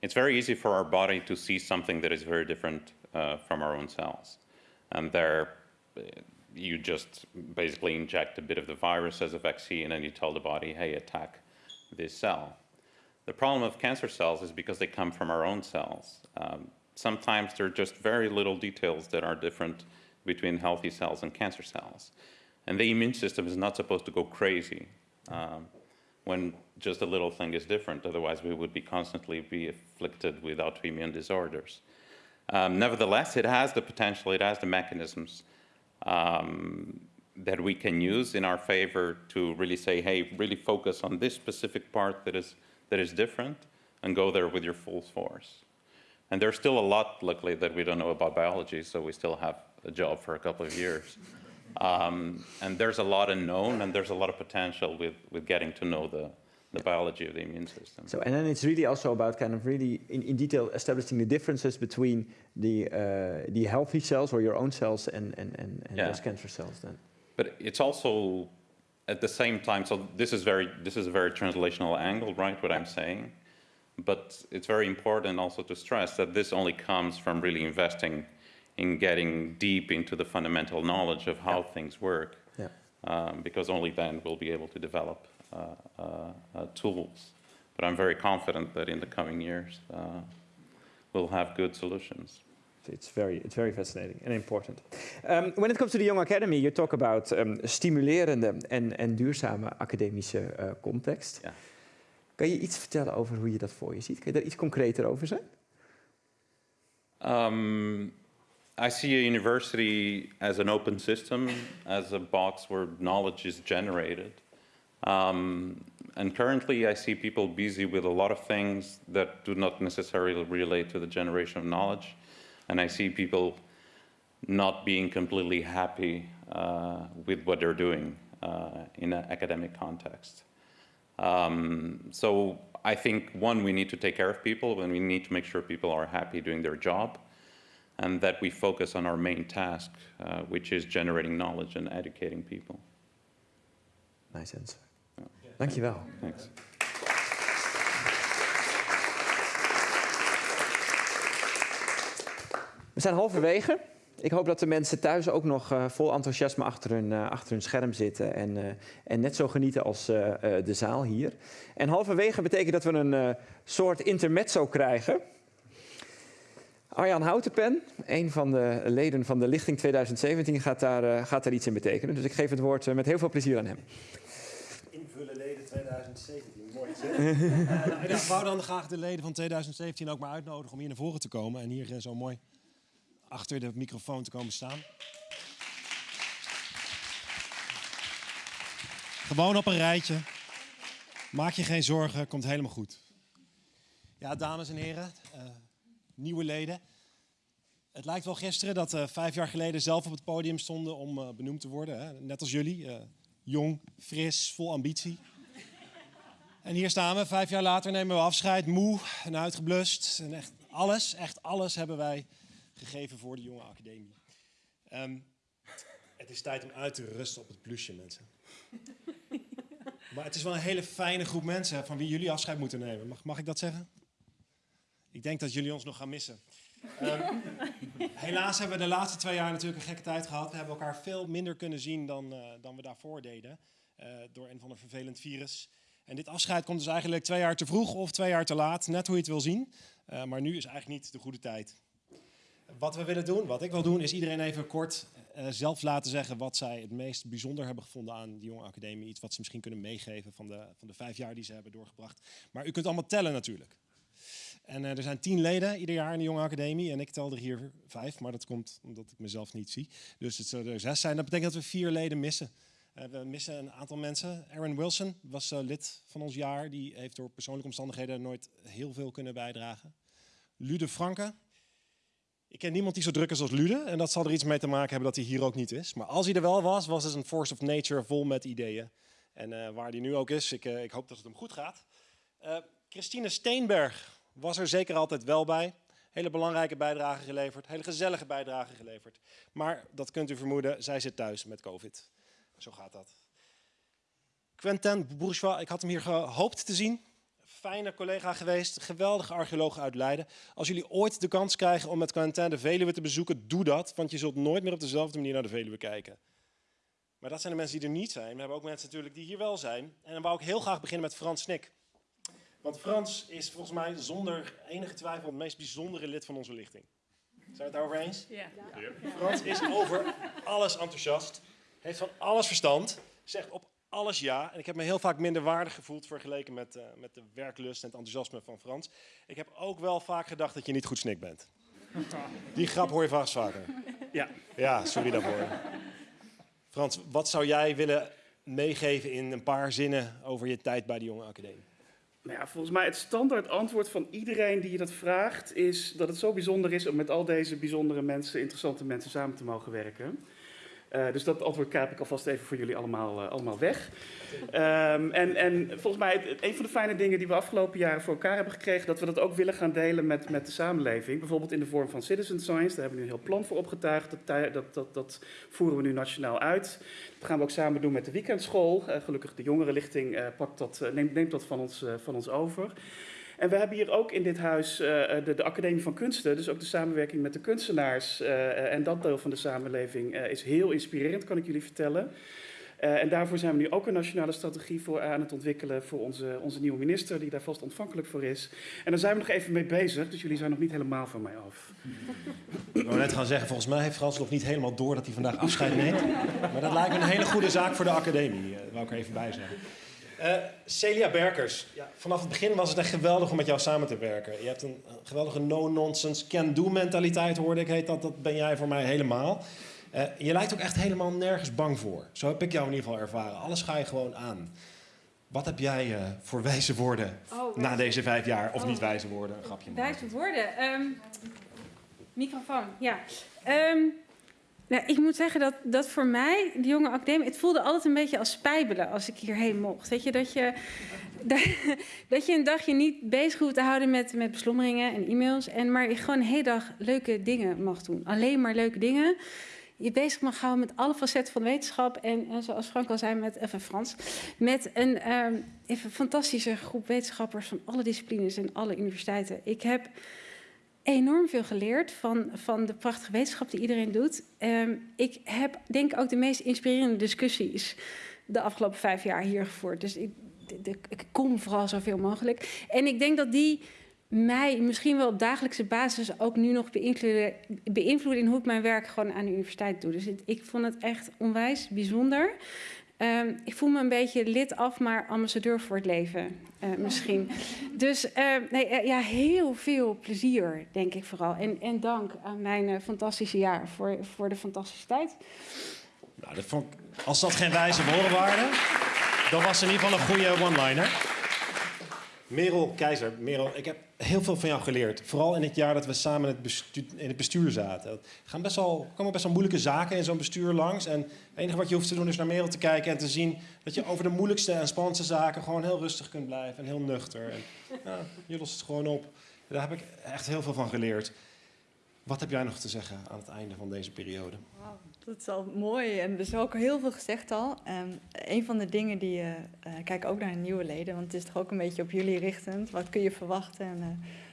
It's very easy for our body to see something that is very different uh, from our own cells. And there, you just basically inject a bit of the virus as a vaccine and you tell the body, hey, attack this cell. The problem of cancer cells is because they come from our own cells. Um, sometimes there are just very little details that are different between healthy cells and cancer cells. And the immune system is not supposed to go crazy um, when just a little thing is different. Otherwise, we would be constantly be afflicted with autoimmune disorders. Um, nevertheless, it has the potential, it has the mechanisms um, that we can use in our favor to really say, hey, really focus on this specific part that is, that is different and go there with your full force. And there's still a lot, luckily, that we don't know about biology, so we still have a job for a couple of years. Um, and there's a lot unknown, and there's a lot of potential with, with getting to know the, the biology of the immune system. So, and then it's really also about kind of really in, in detail establishing the differences between the uh, the healthy cells or your own cells and and and, and Yeah. those cancer cells. Then. But it's also at the same time, so this is very this is a very translational angle, right? What I'm saying, but it's very important also to stress that this only comes from really investing in getting deep into the fundamental knowledge of how things work, Yeah. um, because only then we'll be able to develop tools. But I'm very confident that in the coming years uh, we'll have good solutions. It's very, it's very fascinating and important. Um, when it comes to the Young Academy, you talk about um, stimulerende en, en duurzame academische uh, context. Ja. Kan je iets vertellen over hoe je dat voor je ziet? Kun je daar iets concreter over zijn? Um, I see a university as an open system, as a box where knowledge is generated. Um, and currently, I see people busy with a lot of things that do not necessarily relate to the generation of knowledge. And I see people not being completely happy uh, with what they're doing uh, in an academic context. Um, so I think, one, we need to take care of people and we need to make sure people are happy doing their job and that we focus on our main task, uh, which is generating knowledge and educating people. Nice answer. Dankjewel. Thanks. We zijn halverwege. Ik hoop dat de mensen thuis ook nog uh, vol enthousiasme achter hun, uh, achter hun scherm zitten en, uh, en net zo genieten als de zaal hier. En halverwege betekent dat we een soort intermezzo krijgen. Arjan Houtenpen, een van de leden van de Lichting 2017, gaat daar, gaat daar iets in betekenen. Dus ik geef het woord met heel veel plezier aan hem invullen leden 2017. Mooi. uh, ik wou dan graag de leden van 2017 ook maar uitnodigen om hier naar voren te komen. En hier eh, zo mooi achter de microfoon te komen staan. Gewoon op een rijtje. Maak je geen zorgen, komt helemaal goed. Ja, dames en heren, eh, nieuwe leden. Het lijkt wel gisteren dat vijf jaar geleden zelf op het podium stonden om benoemd te worden. Hè? Net als jullie jong, fris, vol ambitie. En hier staan we, vijf jaar later nemen we afscheid, moe en uitgeblust. En echt alles, echt alles hebben wij gegeven voor de jonge academie. Um, het is tijd om uit te rusten op het plusje, mensen. Maar het is wel een hele fijne groep mensen van wie jullie afscheid moeten nemen. Mag, mag ik dat zeggen? Ik denk dat jullie ons nog gaan missen. Um, helaas hebben we de laatste twee jaar natuurlijk een gekke tijd gehad. We hebben elkaar veel minder kunnen zien dan, uh, dan we daarvoor deden. Uh, door een van een vervelend virus. En dit afscheid komt dus eigenlijk twee jaar te vroeg of twee jaar te laat. Net hoe je het wil zien. Uh, maar nu is eigenlijk niet de goede tijd. Wat we willen doen, wat ik wil doen, is iedereen even kort zelf laten zeggen wat zij het meest bijzonder hebben gevonden aan de Jonge Academie. Iets wat ze misschien kunnen meegeven van de, van de vijf jaar die ze hebben doorgebracht. Maar u kunt allemaal tellen natuurlijk. En uh, er zijn tien leden ieder jaar in de Jonge Academie. En ik tel er hier vijf, maar dat komt omdat ik mezelf niet zie. Dus het zullen er zes zijn. Dat betekent dat we vier leden missen. Uh, we missen een aantal mensen. Aaron Wilson was lid van ons jaar. Die heeft door persoonlijke omstandigheden nooit heel veel kunnen bijdragen. Lude Franke, ik ken niemand die zo druk is als Lude. En dat zal er iets mee te maken hebben dat hij hier ook niet is. Maar als hij er wel was, was het een force of nature vol met ideeën. En waar hij nu ook is, ik, ik, hoop dat het hem goed gaat. Christine Steenberg was er zeker altijd wel bij. Hele belangrijke bijdrage geleverd, hele gezellige bijdrage geleverd. Maar dat kunt u vermoeden, zij zit thuis met COVID. Zo gaat dat. Quentin Bourgeois, ik had hem hier gehoopt te zien fijne collega geweest, geweldige archeoloog uit Leiden. Als jullie ooit de kans krijgen om met Quentin de Veluwe te bezoeken, doe dat, want je zult nooit meer op dezelfde manier naar de Veluwe kijken. Maar dat zijn de mensen die er niet zijn. We hebben ook mensen natuurlijk die hier wel zijn. En dan wou ik heel graag beginnen met Frans Snik. Want Frans is volgens mij zonder enige twijfel het meest bijzondere lid van onze lichting. Zijn we het daarover eens? Ja. ja. Frans is over alles enthousiast, heeft van alles verstand, zegt op alles ja. En ik heb me heel vaak minder waardig gevoeld vergeleken met, uh, met de werklust en het enthousiasme van Frans. Ik heb ook wel vaak gedacht dat je niet goed snik bent. Die grap hoor je vast vaker. Ja. Ja, sorry daarvoor. Frans, wat zou jij willen meegeven in een paar zinnen over je tijd bij de Jonge Academie? Nou ja, volgens mij het standaard antwoord van iedereen die je dat vraagt is dat het zo bijzonder is om met al deze bijzondere mensen, interessante mensen samen te mogen werken. Uh, dus dat antwoord kaap ik alvast even voor jullie allemaal, uh, allemaal weg. Um, en, en volgens mij, een van de fijne dingen die we afgelopen jaren voor elkaar hebben gekregen, dat we dat ook willen gaan delen met, met de samenleving. Bijvoorbeeld in de vorm van citizen science, daar hebben we nu een heel plan voor opgetuigd. Dat, dat, dat, dat voeren we nu nationaal uit. Dat gaan we ook samen doen met de weekendschool. Uh, gelukkig de jongerenlichting pakt dat, neemt, neemt dat van ons, van ons over. En we hebben hier ook in dit huis uh, de, de, Academie van Kunsten, dus ook de samenwerking met de kunstenaars. Uh, en dat deel van de samenleving is heel inspirerend, kan ik jullie vertellen. en daarvoor zijn we nu ook een nationale strategie voor aan het ontwikkelen voor onze, onze nieuwe minister, die daar vast ontvankelijk voor is. En daar zijn we nog even mee bezig, dus jullie zijn nog niet helemaal van mij af. Ik wou net gaan zeggen, volgens mij heeft Frans nog niet helemaal door dat hij vandaag afscheid neemt. Maar dat lijkt me een hele goede zaak voor de academie, wou ik er even bij zeggen. Uh, Celia Berkers, ja, vanaf het begin was het echt geweldig om met jou samen te werken. Je hebt een geweldige no-nonsense, can-do mentaliteit, hoorde ik. Heet dat, dat ben jij voor mij helemaal. Uh, je lijkt ook echt helemaal nergens bang voor. Zo heb ik jou in ieder geval ervaren. Alles ga je gewoon aan. Wat heb jij uh, voor wijze woorden oh, na deze vijf jaar? Of oh. niet wijze woorden, een grapje. Wijze woorden? Um, microfoon, ja. Um, nou, ik moet zeggen dat, dat voor mij, de jonge academie, het voelde altijd een beetje als spijbelen als ik hierheen mocht. Weet je, dat je, dat, je een dagje niet bezig hoeft te houden met, met beslommeringen en e-mails. En maar je gewoon een hele dag leuke dingen mag doen. Alleen maar leuke dingen. Je bezig mag houden met alle facetten van wetenschap. En, en zoals Frank al zei, met, even Frans, met een um, even fantastische groep wetenschappers van alle disciplines en alle universiteiten. Ik heb enorm veel geleerd van, van de prachtige wetenschap die iedereen doet. Um, ik heb denk ik ook de meest inspirerende discussies de afgelopen vijf jaar hier gevoerd. Dus ik, ik kom vooral zoveel mogelijk. En ik denk dat die mij misschien wel op dagelijkse basis ook nu nog beïnvloeden, beïnvloeden in hoe ik mijn werk gewoon aan de universiteit doe. Dus ik vond het echt onwijs bijzonder. Um, ik voel me een beetje lid af, maar ambassadeur voor het leven uh, misschien. Dus uh, nee, uh, ja, heel veel plezier, denk ik vooral. En, en dank aan mijn fantastische jaar voor, voor de fantastische tijd. Nou, dat vond ik, als dat geen wijze woorden waren. Dat was in ieder geval een goede one-liner. Merel Keizer, Merel, ik heb heel veel van jou geleerd. Vooral in het jaar dat we samen in het bestuur, in het bestuur zaten. Er gaan best wel, komen best wel moeilijke zaken in zo'n bestuur langs. En het enige wat je hoeft te doen is naar Merel te kijken en te zien dat je over de moeilijkste en spannendste zaken gewoon heel rustig kunt blijven en heel nuchter. En, je lost het gewoon op. Daar heb ik echt heel veel van geleerd. Wat heb jij nog te zeggen aan het einde van deze periode? Dat is al mooi en er is ook heel veel gezegd al. Um, een van de dingen die, uh, kijk ook naar nieuwe leden, want het is toch ook een beetje op jullie richtend. Wat kun je verwachten en uh,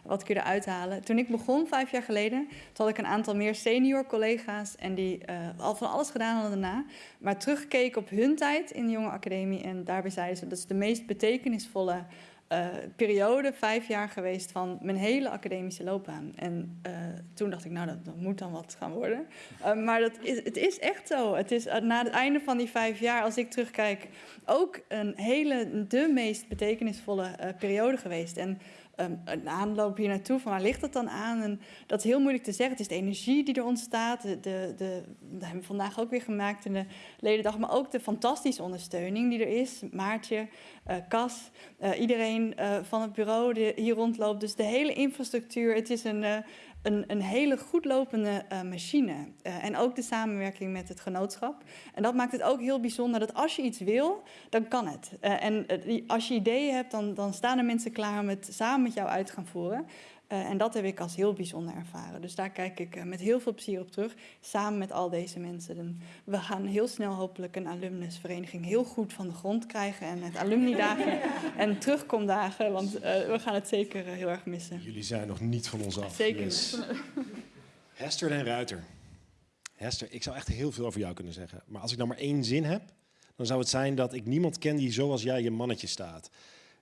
wat kun je eruit halen? Toen ik begon, vijf jaar geleden, toen had ik een aantal meer senior collega's en die al van alles gedaan hadden daarna. Maar teruggekeken op hun tijd in de jonge academie en daarbij zeiden ze dat is de meest betekenisvolle uh, periode, vijf jaar geweest van mijn hele academische loopbaan. En uh, toen dacht ik, nou, dat, moet dan wat gaan worden. Uh, maar dat is, het is echt zo. Het is na het einde van die vijf jaar, als ik terugkijk, ook een hele, de meest betekenisvolle periode geweest. En een aanloop hier naartoe, van waar ligt dat dan aan? En dat is heel moeilijk te zeggen. Het is de energie die er ontstaat. De, de, de, dat hebben we vandaag ook weer gemaakt in de ledendag. Maar ook de fantastische ondersteuning die er is. Maartje, uh, Cas, uh, iedereen uh, van het bureau die hier rondloopt. Dus de hele infrastructuur. Het is een, een, een hele goed lopende uh, machine. Uh, en ook de samenwerking met het genootschap. En dat maakt het ook heel bijzonder dat als je iets wil, dan kan het. Uh, en als je ideeën hebt, dan, dan staan er mensen klaar om het samen met jou uit te gaan voeren. Uh, en dat heb ik als heel bijzonder ervaren. Dus daar kijk ik uh, met heel veel plezier op terug, samen met al deze mensen. En we gaan heel snel hopelijk een alumnusvereniging heel goed van de grond krijgen. En het alumnidagen en terugkomdagen, want uh, we gaan het zeker heel erg missen. Jullie zijn nog niet van ons af. Zeker yes. Hester en Ruiter. Hester, ik zou echt heel veel over jou kunnen zeggen. Maar als ik nou maar één zin heb, dan zou het zijn dat ik niemand ken die zoals jij je mannetje staat.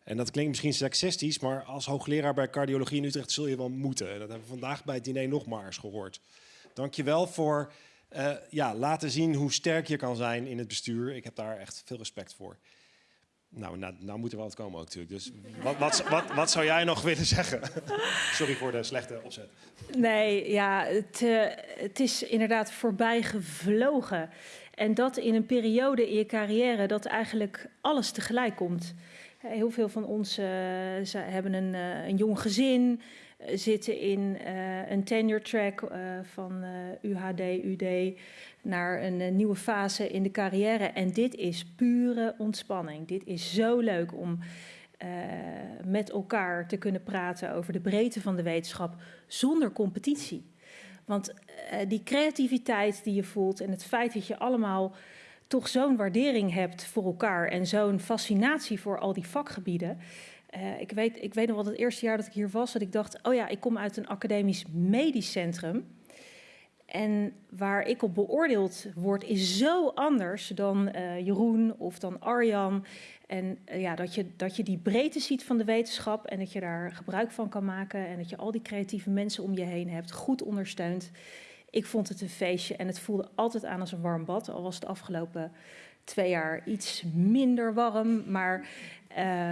En dat klinkt misschien seksistisch, maar als hoogleraar bij cardiologie in Utrecht zul je wel moeten. En dat hebben we vandaag bij het diner nog maar eens gehoord. Dank je wel voor uh, ja, laten zien hoe sterk je kan zijn in het bestuur. Ik heb daar echt veel respect voor. Nou, nou, nou moet er wel wat komen ook natuurlijk. Dus wat, wat, wat, zou jij nog willen zeggen? Sorry voor de slechte opzet. Nee, ja, het, uh, het is inderdaad voorbij gevlogen. En dat in een periode in je carrière dat eigenlijk alles tegelijk komt. Heel veel van ons uh, hebben een, uh, een jong gezin, uh, zitten in een tenure track van UHD, UD naar een nieuwe fase in de carrière. En dit is pure ontspanning. Dit is zo leuk om met elkaar te kunnen praten over de breedte van de wetenschap zonder competitie. Want die creativiteit die je voelt en het feit dat je allemaal toch zo'n waardering hebt voor elkaar en zo'n fascinatie voor al die vakgebieden. Uh, ik, weet, ik weet nog wel het eerste jaar dat ik hier was, dat ik dacht: oh ja, ik kom uit een academisch medisch centrum. En waar ik op beoordeeld word, is zo anders dan uh, Jeroen of dan Arjan. En uh, ja, dat je, dat je die breedte ziet van de wetenschap en dat je daar gebruik van kan maken. En dat je al die creatieve mensen om je heen hebt, goed ondersteunt. Ik vond het een feestje en het voelde altijd aan als een warm bad. Al was het afgelopen twee jaar iets minder warm. Maar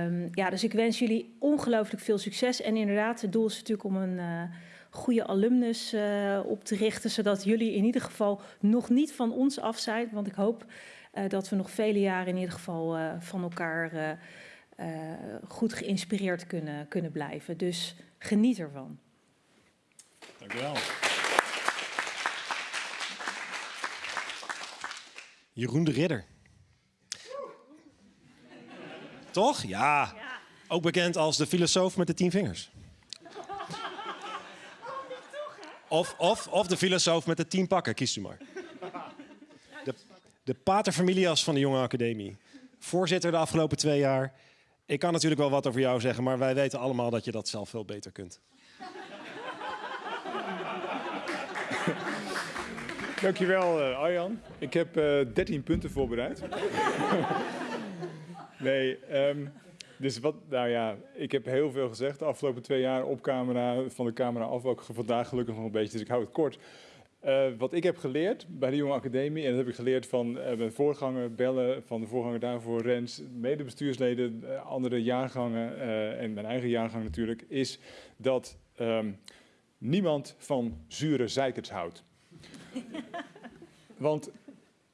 um, ja, dus ik wens jullie ongelooflijk veel succes. En inderdaad, het doel is natuurlijk om een uh, goede alumnus uh, op te richten. Zodat jullie in ieder geval nog niet van ons af zijn. Want ik hoop uh, dat we nog vele jaren in ieder geval van elkaar goed geïnspireerd kunnen, kunnen blijven. Dus geniet ervan. Dank u wel. Jeroen de Ridder. Toch? Ja. Ook bekend als de filosoof met de tien vingers. Of, of, of de filosoof met de tien pakken, kiest u maar. De, de paterfamilias van de Jonge Academie. Voorzitter de afgelopen twee jaar. Ik kan natuurlijk wel wat over jou zeggen, maar wij weten allemaal dat je dat zelf veel beter kunt. Dankjewel uh, Arjan. Ik heb uh, 13 punten voorbereid. nee, um, dus wat, nou ja, ik heb heel veel gezegd de afgelopen twee jaar op camera, van de camera af, ook vandaag gelukkig nog een beetje, dus ik hou het kort. Uh, wat ik heb geleerd bij de Jonge Academie, en dat heb ik geleerd van uh, mijn voorganger Bellen, van de voorganger daarvoor Rens, medebestuursleden, uh, andere jaargangen en mijn eigen jaargang natuurlijk, is dat um, niemand van zure zeikers houdt. Want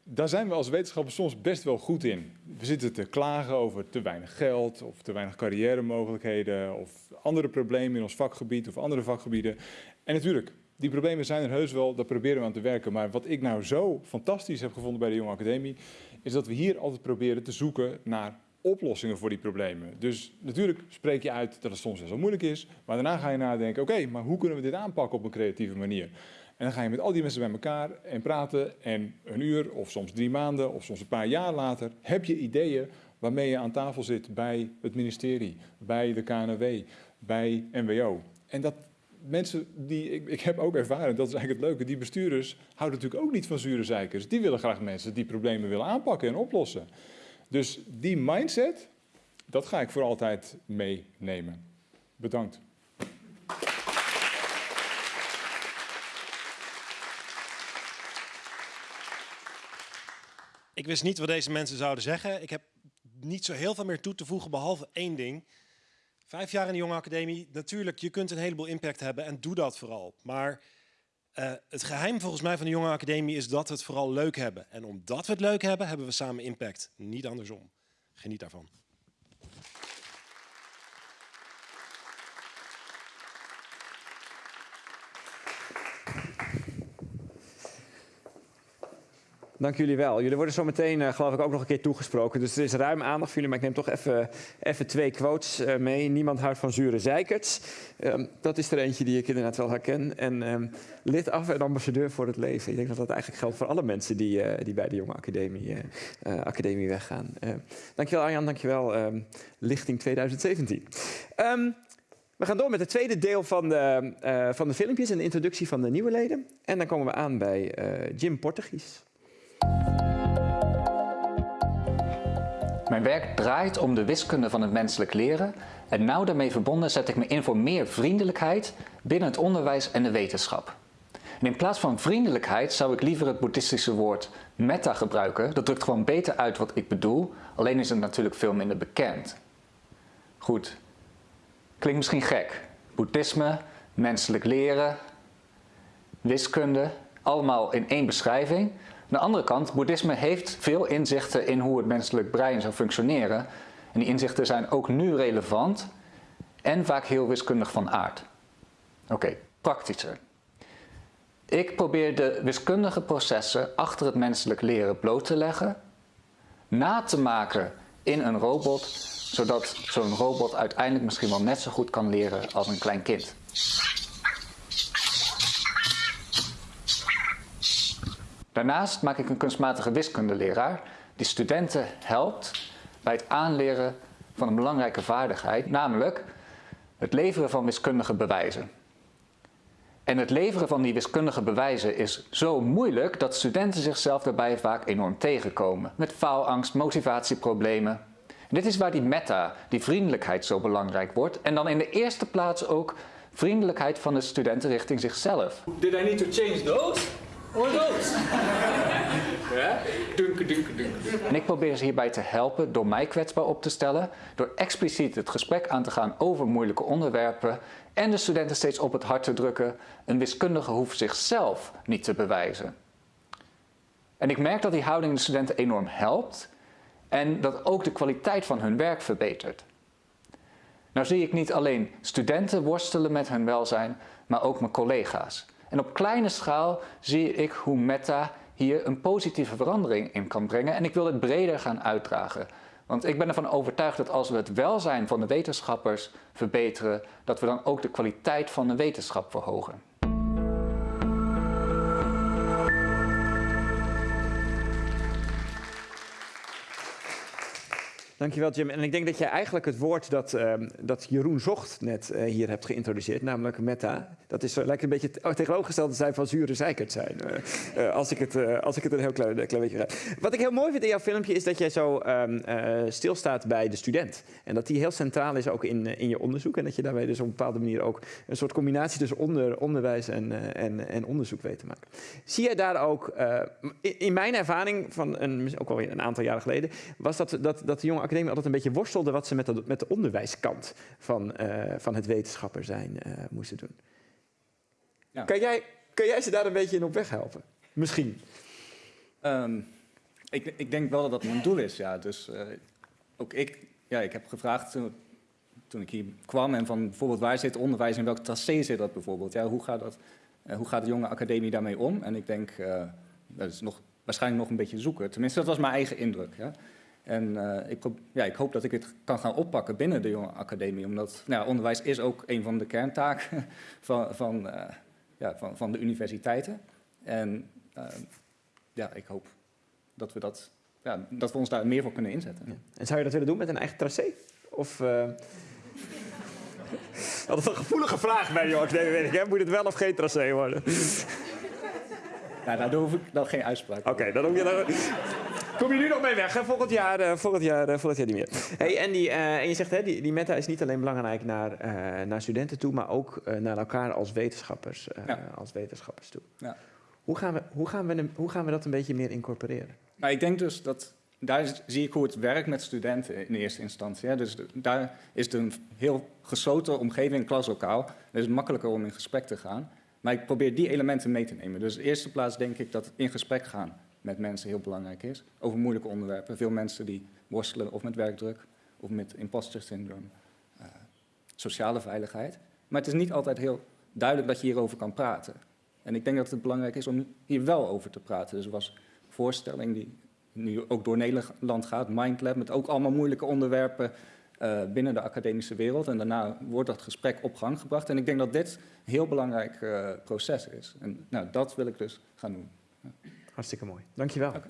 daar zijn we als wetenschappers soms best wel goed in. We zitten te klagen over te weinig geld of te weinig carrière-mogelijkheden of andere problemen in ons vakgebied of andere vakgebieden. En natuurlijk, die problemen zijn er heus wel, daar proberen we aan te werken. Maar wat ik nou zo fantastisch heb gevonden bij de Jonge Academie, is dat we hier altijd proberen te zoeken naar oplossingen voor die problemen. Dus natuurlijk spreek je uit dat het soms best wel moeilijk is, maar daarna ga je nadenken, oké, maar hoe kunnen we dit aanpakken op een creatieve manier? En dan ga je met al die mensen bij elkaar en praten en een uur of soms drie maanden of soms een paar jaar later heb je ideeën waarmee je aan tafel zit bij het ministerie, bij de KNW, bij NWO. En dat mensen die, ik, ik heb ook ervaren, dat is eigenlijk het leuke, die bestuurders houden natuurlijk ook niet van zure zeikers. Die willen graag mensen die problemen willen aanpakken en oplossen. Dus die mindset, dat ga ik voor altijd meenemen. Bedankt. Ik wist niet wat deze mensen zouden zeggen. Ik heb niet zo heel veel meer toe te voegen, behalve één ding. Vijf jaar in de Jonge Academie, natuurlijk, je kunt een heleboel impact hebben en doe dat vooral. Maar uh, het geheim volgens mij van de Jonge Academie is dat we het vooral leuk hebben. En omdat we het leuk hebben, hebben we samen impact, niet andersom. Geniet daarvan. Dank jullie wel. Jullie worden zo meteen, uh, geloof ik, ook nog een keer toegesproken. Dus er is ruim aandacht voor jullie, maar ik neem toch even, even twee quotes uh, mee. Niemand houdt van zure zeikerts. Um, dat is er eentje die ik inderdaad wel herken. En um, lid af en ambassadeur voor het leven. Ik denk dat dat eigenlijk geldt voor alle mensen die, uh, die bij de Jonge Academie, academie weggaan. dankjewel Arjan, dankjewel um, Lichting 2017. We gaan door met het tweede deel van de, van de filmpjes en de introductie van de nieuwe leden. En dan komen we aan bij Jim Portugies. Mijn werk draait om de wiskunde van het menselijk leren en nauw daarmee verbonden zet ik me in voor meer vriendelijkheid binnen het onderwijs en de wetenschap. En in plaats van vriendelijkheid zou ik liever het boeddhistische woord metta gebruiken. Dat drukt gewoon beter uit wat ik bedoel, alleen is het natuurlijk veel minder bekend. Goed, klinkt misschien gek. Boeddhisme, menselijk leren, wiskunde, allemaal in één beschrijving. Aan de andere kant, boeddhisme heeft veel inzichten in hoe het menselijk brein zou functioneren. En die inzichten zijn ook nu relevant en vaak heel wiskundig van aard. Oké, praktischer. Ik probeer de wiskundige processen achter het menselijk leren bloot te leggen, na te maken in een robot, zodat zo'n robot uiteindelijk misschien wel net zo goed kan leren als een klein kind. Daarnaast maak ik een kunstmatige wiskundeleraar die studenten helpt bij het aanleren van een belangrijke vaardigheid, namelijk het leveren van wiskundige bewijzen. En het leveren van die wiskundige bewijzen is zo moeilijk dat studenten zichzelf daarbij vaak enorm tegenkomen. Met faalangst, motivatieproblemen. En dit is waar die meta, die vriendelijkheid zo belangrijk wordt. En dan in de eerste plaats ook vriendelijkheid van de studenten richting zichzelf. Did I need to change those? Or those? ja? Dunke, dunke, dunke. En ik probeer ze hierbij te helpen door mij kwetsbaar op te stellen, door expliciet het gesprek aan te gaan over moeilijke onderwerpen en de studenten steeds op het hart te drukken, een wiskundige hoeft zichzelf niet te bewijzen. En ik merk dat die houding de studenten enorm helpt en dat ook de kwaliteit van hun werk verbetert. Nou zie ik niet alleen studenten worstelen met hun welzijn, maar ook mijn collega's. En op kleine schaal zie ik hoe Meta hier een positieve verandering in kan brengen. En ik wil het breder gaan uitdragen. Want ik ben ervan overtuigd dat als we het welzijn van de wetenschappers verbeteren, dat we dan ook de kwaliteit van de wetenschap verhogen. Dankjewel Jim. En ik denk dat jij eigenlijk het woord dat, uh, dat Jeroen Zocht net uh, hier hebt geïntroduceerd, namelijk meta, dat is, lijkt een beetje tegenovergesteld te zijn van zure zeikert zijn. Uh, als, ik het, als ik het een heel klein, klein beetje ga. Wat ik heel mooi vind in jouw filmpje is dat jij zo um, stilstaat bij de student. En dat die heel centraal is ook in, in je onderzoek. En dat je daarbij dus op een bepaalde manier ook een soort combinatie tussen onder, onderwijs en, en, en onderzoek weet te maken. Zie jij daar ook, in, in, mijn ervaring van een, ook alweer een aantal jaren geleden, was dat, dat, dat de jonge academie altijd een beetje worstelde wat ze met de, met de onderwijskant van, uh, van het wetenschapper zijn uh, moesten doen. Ja. Kan, jij, kan jij ze daar een beetje in op weg helpen? Misschien. Um, ik, ik denk wel dat dat mijn doel is, ja. Dus uh, ook ik, ja, ik heb gevraagd toen, toen ik hier kwam en van bijvoorbeeld waar zit onderwijs en welk tracé zit dat bijvoorbeeld? Ja, hoe gaat dat? Hoe gaat de jonge academie daarmee om? En ik denk, dat is nog, waarschijnlijk nog een beetje zoeken. Tenminste, dat was mijn eigen indruk. Ja. En uh, ik, ja, ik hoop dat ik het kan gaan oppakken binnen de jonge academie. Omdat nou, onderwijs is ook een van de kerntaken van, van, uh, ja, van, van de universiteiten. En uh, ja, ik hoop dat we, dat, ja, dat we ons daar meer voor kunnen inzetten. Ja. En zou je dat willen doen met een eigen tracé? Of... Dat is een gevoelige vraag bij jonge academie, weet ik. Hè? Moet het wel of geen tracé worden? Nou, daar hoef ik dan geen uitspraak Oké, okay, dan hoef je dan... Kom je nu nog mee weg, hè? Volgend jaar, uh, volgend jaar, uh, volgend jaar niet meer. Hey, Andy, uh, en je zegt, hè, die, die meta is niet alleen belangrijk naar, naar studenten toe, maar ook naar elkaar als wetenschappers, ja. als wetenschappers toe. Ja. Hoe, gaan we, hoe, gaan we, hoe gaan we dat een beetje meer incorporeren? Nou, ik denk dus dat daar zie ik hoe het werkt met studenten in eerste instantie. Hè. Dus de, daar is het een heel gesloten omgeving, klaslokaal. Is het makkelijker om in gesprek te gaan. Maar ik probeer die elementen mee te nemen. Dus in de eerste plaats denk ik dat in gesprek gaan met mensen heel belangrijk is. Over moeilijke onderwerpen. Veel mensen die worstelen of met werkdruk of met imposter syndroom. Uh, sociale veiligheid. Maar het is niet altijd heel duidelijk dat je hierover kan praten. En ik denk dat het belangrijk is om hier wel over te praten. Dus er was een voorstelling die nu ook door Nederland gaat, Mindlab, met ook allemaal moeilijke onderwerpen uh, binnen de academische wereld. En daarna wordt dat gesprek op gang gebracht. En ik denk dat dit een heel belangrijk uh, proces is. En nou, dat wil ik dus gaan doen. Hartstikke mooi. Dankjewel. Okay.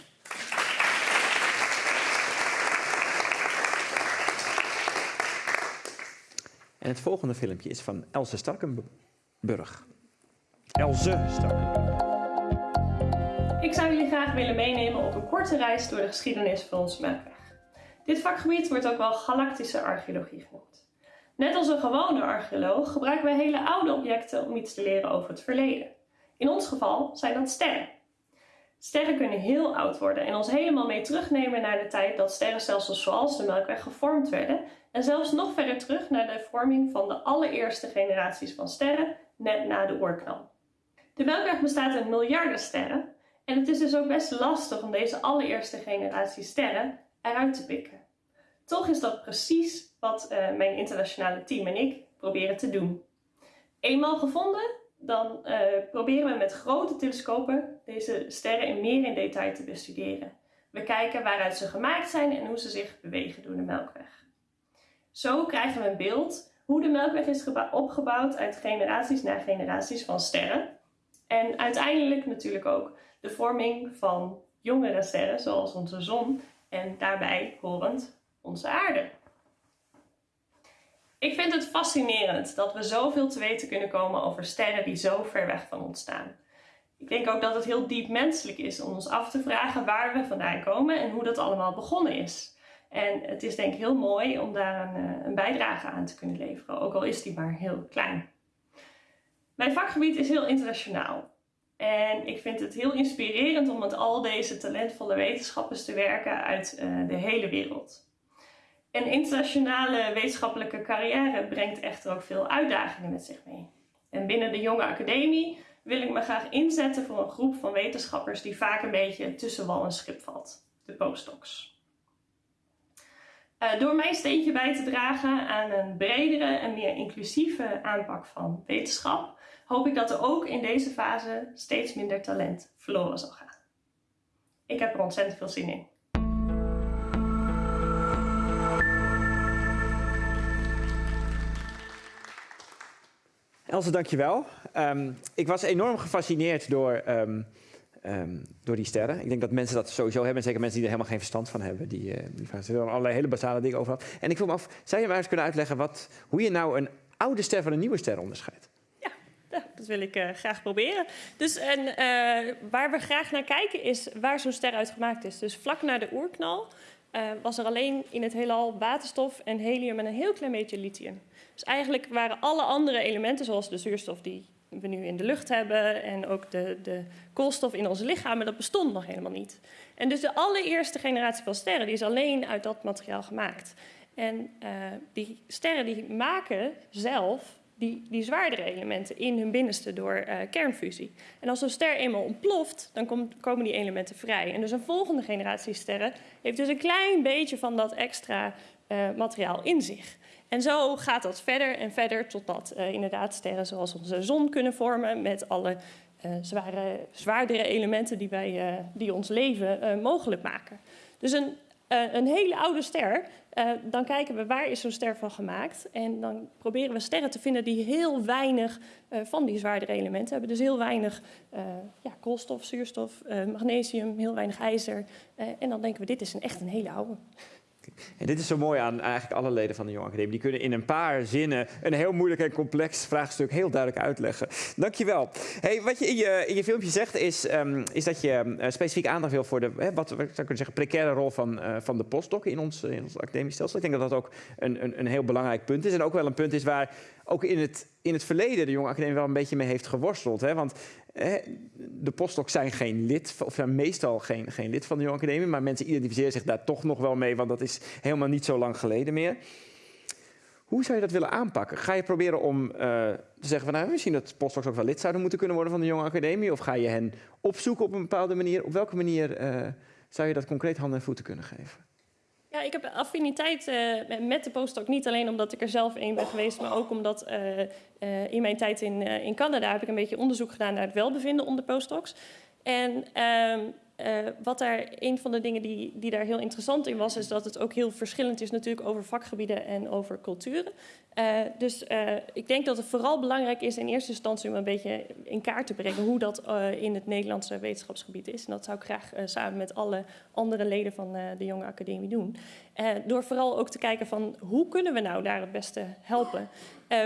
En het volgende filmpje is van Else Starkenburg. Else Starkenburg. Ik zou jullie graag willen meenemen op een korte reis door de geschiedenis van onze melkweg. Dit vakgebied wordt ook wel galactische archeologie genoemd. Net als een gewone archeoloog gebruiken wij hele oude objecten om iets te leren over het verleden. In ons geval zijn dat sterren. Sterren kunnen heel oud worden en ons helemaal mee terugnemen naar de tijd dat sterrenstelsels zoals de Melkweg gevormd werden en zelfs nog verder terug naar de vorming van de allereerste generaties van sterren net na de oorknal. De Melkweg bestaat uit miljarden sterren en het is dus ook best lastig om deze allereerste generatie sterren eruit te pikken. Toch is dat precies wat uh, mijn internationale team en ik proberen te doen. Eenmaal gevonden, dan uh, proberen we met grote telescopen deze sterren in meer in detail te bestuderen. We kijken waaruit ze gemaakt zijn en hoe ze zich bewegen door de Melkweg. Zo krijgen we een beeld hoe de Melkweg is opgebouwd uit generaties na generaties van sterren. En uiteindelijk natuurlijk ook de vorming van jongere sterren zoals onze zon en daarbij horend onze aarde. Ik vind het fascinerend dat we zoveel te weten kunnen komen over sterren die zo ver weg van ons staan. Ik denk ook dat het heel diep menselijk is om ons af te vragen waar we vandaan komen en hoe dat allemaal begonnen is. En het is denk ik heel mooi om daar een, eh, bijdrage aan te kunnen leveren, ook al is die maar heel klein. Mijn vakgebied is heel internationaal. En ik vind het heel inspirerend om met al deze talentvolle wetenschappers te werken uit uh, de hele wereld. Een internationale wetenschappelijke carrière brengt echter ook veel uitdagingen met zich mee. En binnen de jonge academie wil ik me graag inzetten voor een groep van wetenschappers die vaak een beetje tussen wal en schip valt, de postdocs. Uh, door mijn steentje bij te dragen aan een bredere en meer inclusieve aanpak van wetenschap, hoop ik dat er ook in deze fase steeds minder talent verloren zal gaan. Ik heb er ontzettend veel zin in. Else, dankjewel. Um, ik was enorm gefascineerd door, um, um, door die sterren. Ik denk dat mensen dat sowieso hebben. Zeker mensen die er helemaal geen verstand van hebben. Die, uh, die vragen er allerlei hele basale dingen over. En ik vroeg me af, zou je mij eens kunnen uitleggen wat, hoe je nou een oude ster van een nieuwe ster onderscheidt? Ja, dat wil ik uh, graag proberen. Dus en, uh, waar we graag naar kijken is waar zo'n ster uit gemaakt is. Dus vlak na de oerknal was er alleen in het heelal waterstof en helium en een heel klein beetje lithium. Dus eigenlijk waren alle andere elementen, zoals de zuurstof die we nu in de lucht hebben en ook de, de koolstof in onze lichamen, dat bestond nog helemaal niet. En dus de allereerste generatie van sterren die is alleen uit dat materiaal gemaakt. En uh, die sterren die maken zelf die, die zwaardere elementen in hun binnenste door uh, kernfusie. En als een ster eenmaal ontploft, dan kom, komen die elementen vrij. En dus een volgende generatie sterren heeft dus een klein beetje van dat extra uh, materiaal in zich. En zo gaat dat verder en verder totdat uh, inderdaad sterren zoals onze zon kunnen vormen met alle zware, zwaardere elementen die, wij, die ons leven mogelijk maken. Dus een, een hele oude ster dan kijken we waar is zo'n ster van gemaakt. En dan proberen we sterren te vinden die heel weinig van die zwaardere elementen hebben. Dus heel weinig ja, koolstof, zuurstof, magnesium, heel weinig ijzer. en dan denken we, dit is een, echt een hele oude. En dit is zo mooi aan eigenlijk alle leden van de Jong Academie. Die kunnen in een paar zinnen een heel moeilijk en complex vraagstuk heel duidelijk uitleggen. Dankjewel. Hey, wat je in je, in je filmpje zegt is, um, is dat je uh, specifiek aandacht wil voor de, hè, wat zou kunnen zeggen, precaire rol van, uh, van de postdoc in ons, in ons academisch stelsel. Ik denk dat dat ook een, een, een heel belangrijk punt is. En ook wel een punt is waar ook in het, in het verleden de Jonge Academie wel een beetje mee heeft geworsteld. Hè? Want de postdocs zijn geen lid, of zijn meestal geen, geen lid van de Jonge Academie, maar mensen identificeren zich daar toch nog wel mee, want dat is helemaal niet zo lang geleden meer. Hoe zou je dat willen aanpakken? Ga je proberen om uh, te zeggen van nou, misschien dat postdocs ook wel lid zouden moeten kunnen worden van de Jonge Academie? Of ga je hen opzoeken op een bepaalde manier? Op welke manier uh, zou je dat concreet handen en voeten kunnen geven? Ja, ik heb affiniteit uh, met de postdoc. Niet alleen omdat ik er zelf een ben geweest, maar ook omdat uh, uh, in mijn tijd in, in Canada heb ik een beetje onderzoek gedaan naar het welbevinden onder postdocs. En ehm, uh, wat daar, een van de dingen die, die daar heel interessant in was, is dat het ook heel verschillend is natuurlijk over vakgebieden en over culturen. Uh, dus uh, ik denk dat het vooral belangrijk is in eerste instantie om een beetje in kaart te brengen hoe dat in het Nederlandse wetenschapsgebied is. En dat zou ik graag samen met alle andere leden van de Jonge Academie doen. door vooral ook te kijken van hoe kunnen we nou daar het beste helpen.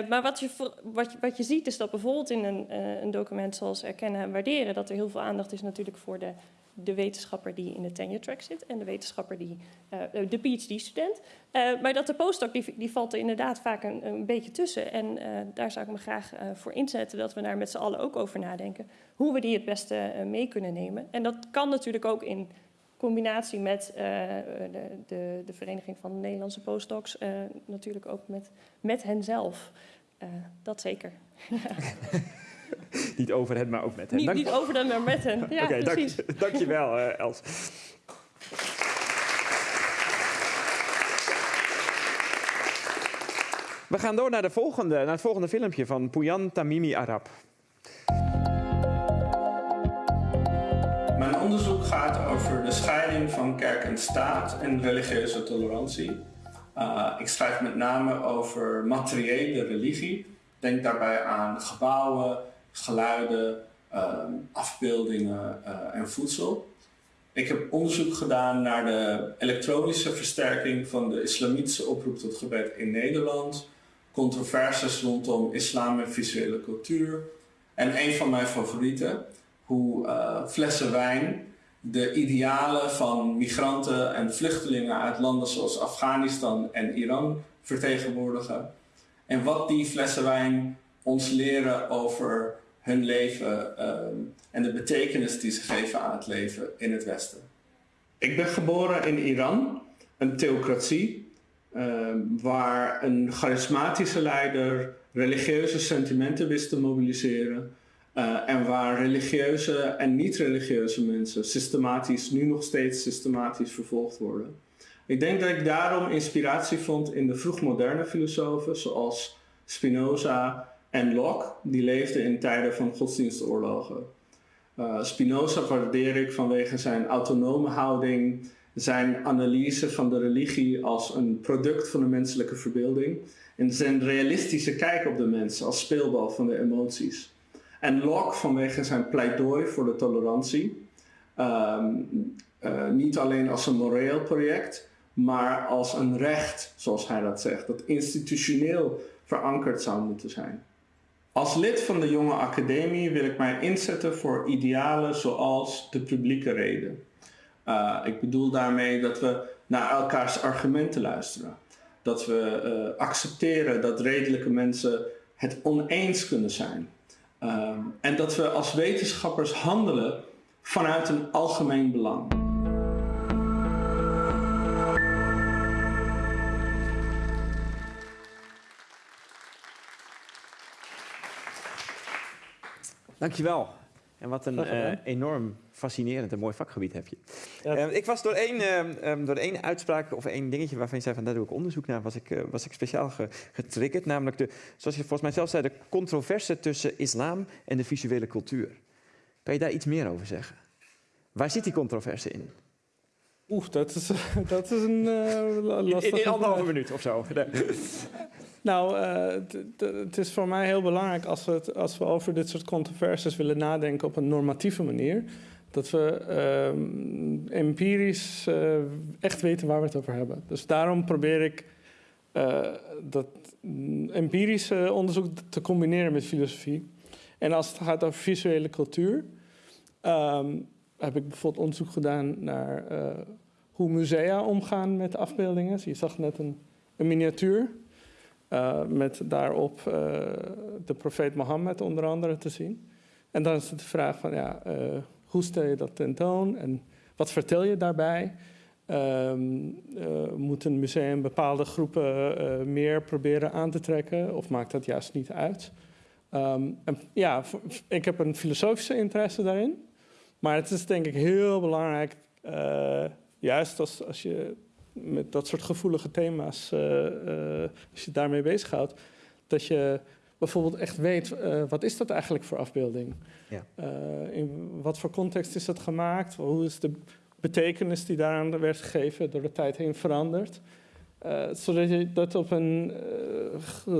maar wat je, wat, je, wat je ziet is dat bijvoorbeeld in een, een document zoals Erkennen en Waarderen, dat er heel veel aandacht is natuurlijk voor de de wetenschapper die in de tenure track zit en de wetenschapper die, uh, de PhD-student. Uh, maar dat de postdoc, die, valt er inderdaad vaak een, een beetje tussen. En uh, daar zou ik me graag voor inzetten dat we daar met z'n allen ook over nadenken. Hoe we die het beste mee kunnen nemen. En dat kan natuurlijk ook in combinatie met de, de, de, Vereniging van de Nederlandse Postdocs. natuurlijk ook met, met hen zelf. dat zeker. niet over hen, maar ook met hen. Niet, niet over hen, maar met hen. Ja, okay, precies. Dank, dankjewel, uh, Els. We gaan door naar, de volgende, naar het volgende filmpje van Pouyan Tamimi Arab. Mijn onderzoek gaat over de scheiding van kerk en staat en religieuze tolerantie. Uh, ik schrijf met name over materiële religie. Denk daarbij aan gebouwen, geluiden, ehm, afbeeldingen eh, en voedsel. Ik heb onderzoek gedaan naar de elektronische versterking van de islamitische oproep tot gebed in Nederland, controversies rondom islam en visuele cultuur en een van mijn favorieten, hoe uh, flessen wijn de idealen van migranten en vluchtelingen uit landen zoals Afghanistan en Iran vertegenwoordigen. En wat die flessen wijn ons leren over hun leven um, en de betekenis die ze geven aan het leven in het Westen. Ik ben geboren in Iran, een theocratie, um, waar een charismatische leider religieuze sentimenten wist te mobiliseren. Uh, en waar religieuze en niet-religieuze mensen systematisch, nu nog steeds systematisch vervolgd worden. Ik denk dat ik daarom inspiratie vond in de vroegmoderne filosofen zoals Spinoza, en Locke, die leefde in tijden van godsdienstoorlogen. Uh, Spinoza waardeer ik vanwege zijn autonome houding, zijn analyse van de religie als een product van de menselijke verbeelding en zijn realistische kijk op de mens als speelbal van de emoties. En Locke vanwege zijn pleidooi voor de tolerantie, um, uh, niet alleen als een moreel project, maar als een recht, zoals hij dat zegt, dat institutioneel verankerd zou moeten zijn. Als lid van de Jonge Academie wil ik mij inzetten voor idealen zoals de publieke reden. Uh, ik bedoel daarmee dat we naar elkaars argumenten luisteren. Dat we uh, accepteren dat redelijke mensen het oneens kunnen zijn. Uh, en dat we als wetenschappers handelen vanuit een algemeen belang. Dankjewel. En wat een uh, enorm fascinerend en mooi vakgebied heb je. Ja. Uh, ik was door één, uh, door één uitspraak of één dingetje waarvan je zei van daar doe ik onderzoek naar, was ik, was ik speciaal ge, getriggerd. Namelijk de, zoals je volgens mij zelf zei, de controverse tussen islam en de visuele cultuur. Kan je daar iets meer over zeggen? Waar zit die controverse in? Oeh, dat is, dat is een lastige In, in anderhalve minuut of zo. Nou, uh, het is voor mij heel belangrijk als we, als we over dit soort controversies willen nadenken op een normatieve manier. Dat we uh, empirisch uh, echt weten waar we het over hebben. Dus daarom probeer ik uh, dat empirische onderzoek te combineren met filosofie. En als het gaat over visuele cultuur, um, heb ik bijvoorbeeld onderzoek gedaan naar hoe musea omgaan met afbeeldingen. Je zag net een, een miniatuur. Uh, met daarop uh, de profeet Mohammed onder andere te zien. En dan is het de vraag van, ja, uh, hoe stel je dat tentoon en wat vertel je daarbij? Um, moet een museum bepaalde groepen meer proberen aan te trekken of maakt dat juist niet uit? En ja, ik heb een filosofische interesse daarin. Maar het is denk ik heel belangrijk, juist als, als je met dat soort gevoelige thema's, uh, uh, als je daarmee bezighoudt, dat je bijvoorbeeld echt weet, uh, wat is dat eigenlijk voor afbeelding? Ja. in wat voor context is dat gemaakt? Hoe is de betekenis die daaraan werd gegeven door de tijd heen veranderd? zodat je dat op een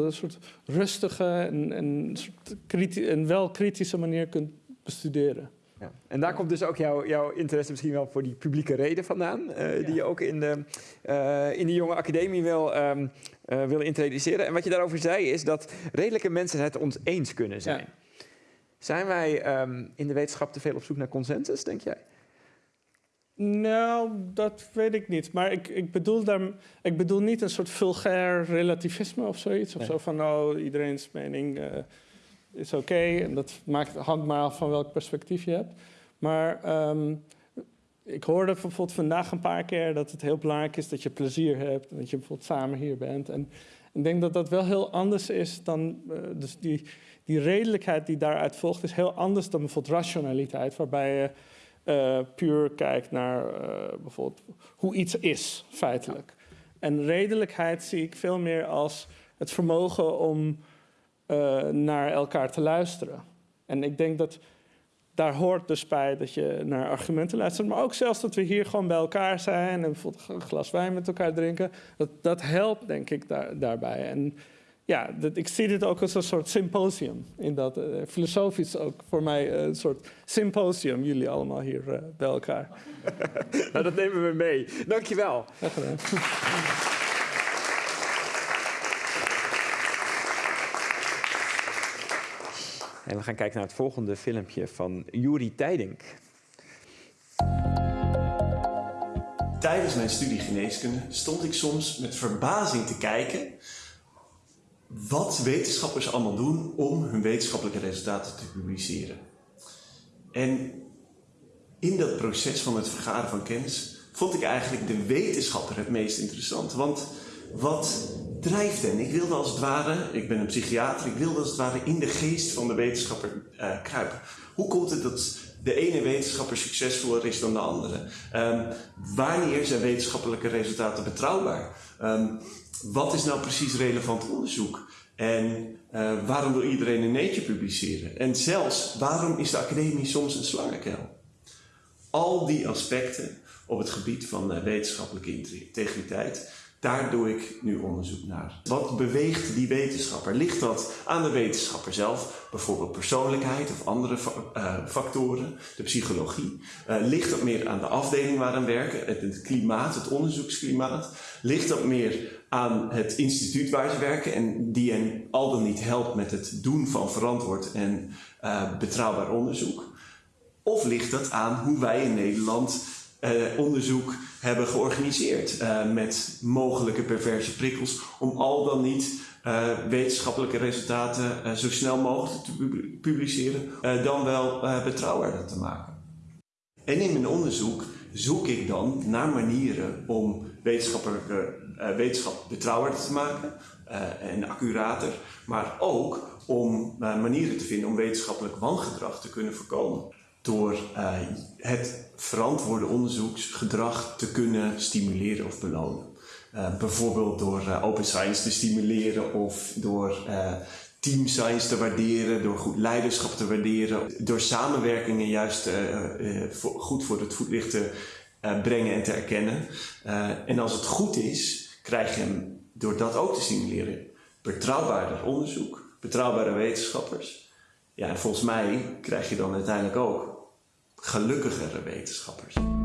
soort rustige en, en, soort en wel kritische manier kunt bestuderen. Ja. En daar komt dus ook jouw, jouw interesse misschien wel voor die publieke reden vandaan, uh, ja. die je ook in de, uh, in de jonge academie wil, um, uh, wil introduceren. En wat je daarover zei is dat redelijke mensen het ons eens kunnen zijn. Ja. Zijn wij um, in de wetenschap te veel op zoek naar consensus, denk jij? Nou, dat weet ik niet. Maar ik, ik, bedoel, daar, ik bedoel niet een soort vulgair relativisme of zoiets. Of nee. zo van, nou, iedereen's mening is oké. Okay. En dat maakt, hangt maar af van welk perspectief je hebt. Maar um, ik hoorde bijvoorbeeld vandaag een paar keer dat het heel belangrijk is dat je plezier hebt. En dat je bijvoorbeeld samen hier bent. En ik denk dat dat wel heel anders is dan. Uh, dus die, die redelijkheid die daaruit volgt, is heel anders dan bijvoorbeeld rationaliteit, waarbij je uh, puur kijkt naar uh, bijvoorbeeld hoe iets is, feitelijk. En redelijkheid zie ik veel meer als het vermogen om uh, naar elkaar te luisteren. En ik denk dat daar hoort dus bij dat je naar argumenten luistert. Maar ook zelfs dat we hier gewoon bij elkaar zijn en bijvoorbeeld een glas wijn met elkaar drinken. Dat, dat helpt, denk ik, daar, daarbij. En ja, dat, ik zie dit ook als een soort symposium. In dat, uh, filosofisch ook voor mij een soort symposium. Jullie allemaal hier uh, bij elkaar. nou, dat nemen we mee. Dankjewel. Graag gedaan. En we gaan kijken naar het volgende filmpje van Juri Tijdink. Tijdens mijn studie geneeskunde stond ik soms met verbazing te kijken wat wetenschappers allemaal doen om hun wetenschappelijke resultaten te publiceren. En in dat proces van het vergaren van kennis vond ik eigenlijk de wetenschapper het meest interessant. Want wat drijft? Ik wilde als het ware, ik ben een psychiater, ik wilde als het ware in de geest van de wetenschapper uh, kruipen. Hoe komt het dat de ene wetenschapper succesvoller is dan de andere? Um, wanneer zijn wetenschappelijke resultaten betrouwbaar? Um, wat is nou precies relevant onderzoek? En uh, waarom wil iedereen een Nature publiceren? En zelfs, waarom is de academie soms een slangenkuil? Al die aspecten op het gebied van uh, wetenschappelijke integriteit daar doe ik nu onderzoek naar. Wat beweegt die wetenschapper? Ligt dat aan de wetenschapper zelf, bijvoorbeeld persoonlijkheid of andere uh, factoren, de psychologie? Uh, ligt dat meer aan de afdeling waarin werken, het, klimaat, het onderzoeksklimaat? Ligt dat meer aan het instituut waar ze werken en die hen al dan niet helpt met het doen van verantwoord en uh, betrouwbaar onderzoek? Of ligt dat aan hoe wij in Nederland onderzoek hebben georganiseerd uh, met mogelijke perverse prikkels om al dan niet uh, wetenschappelijke resultaten uh, zo snel mogelijk te publiceren, dan wel betrouwbaarder te maken. En in mijn onderzoek zoek ik dan naar manieren om wetenschappelijke wetenschap betrouwbaarder te maken, en accurater, maar ook om manieren te vinden om wetenschappelijk wangedrag te kunnen voorkomen. Door het verantwoorde onderzoeksgedrag te kunnen stimuleren of belonen. bijvoorbeeld door open science te stimuleren of door team science te waarderen, door goed leiderschap te waarderen, door samenwerkingen juist goed voor het voetlicht te brengen en te erkennen. en als het goed is, krijg je hem door dat ook te stimuleren betrouwbaarder onderzoek, betrouwbare wetenschappers. Ja, en volgens mij krijg je dan uiteindelijk ook gelukkigere wetenschappers.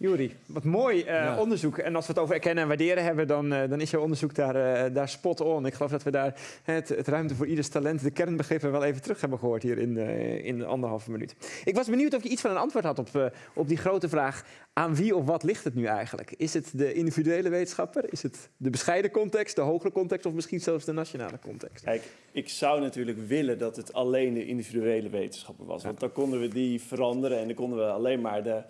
Juri, wat mooi uh, onderzoek. En als we het over erkennen en waarderen hebben, dan, uh, dan is jouw onderzoek daar, uh, daar spot on. Ik geloof dat we daar het, het, ruimte voor ieders talent, de kernbegrippen wel even terug hebben gehoord hier in, in anderhalve minuut. Ik was benieuwd of je iets van een antwoord had op, op die grote vraag: aan wie of wat ligt het nu eigenlijk? Is het de individuele wetenschapper? Is het de bescheiden context, de hogere context of misschien zelfs de nationale context? Kijk, ik zou natuurlijk willen dat het alleen de individuele wetenschapper was. Want dan konden we die veranderen en dan konden we alleen maar de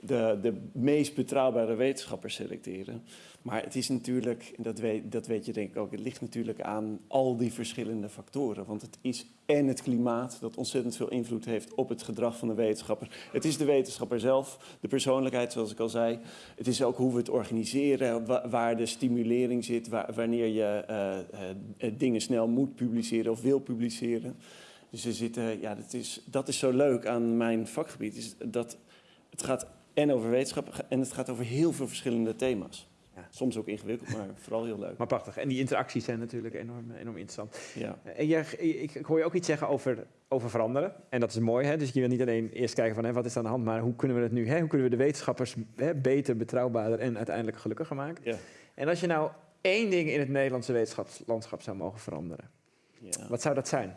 de, de meest betrouwbare wetenschappers selecteren. Maar het is natuurlijk, dat weet, dat weet je denk ik ook, het ligt natuurlijk aan al die verschillende factoren. Want het is en het klimaat dat ontzettend veel invloed heeft op het gedrag van de wetenschapper. Het is de wetenschapper zelf, de persoonlijkheid zoals ik al zei. Het is ook hoe we het organiseren, waar de stimulering zit, wanneer je uh, uh, dingen snel moet publiceren of wil publiceren. Dus er zitten, ja, dat is, dat is zo leuk aan mijn vakgebied, is dat het gaat en over wetenschap. En het gaat over heel veel verschillende thema's. Ja. Soms ook ingewikkeld, maar vooral heel leuk. Maar prachtig. En die interacties zijn natuurlijk enorm, enorm interessant. Ja. En jij, ik, ik, hoor je ook iets zeggen over, over veranderen. En dat is mooi. Hè? Dus je wil niet alleen eerst kijken van hè, wat is er aan de hand, maar hoe kunnen we het nu? Hè? Hoe kunnen we de wetenschappers hè, beter, betrouwbaarder en uiteindelijk gelukkiger maken? Ja. En als je nou één ding in het Nederlandse wetenschapslandschap zou mogen veranderen, ja. wat zou dat zijn?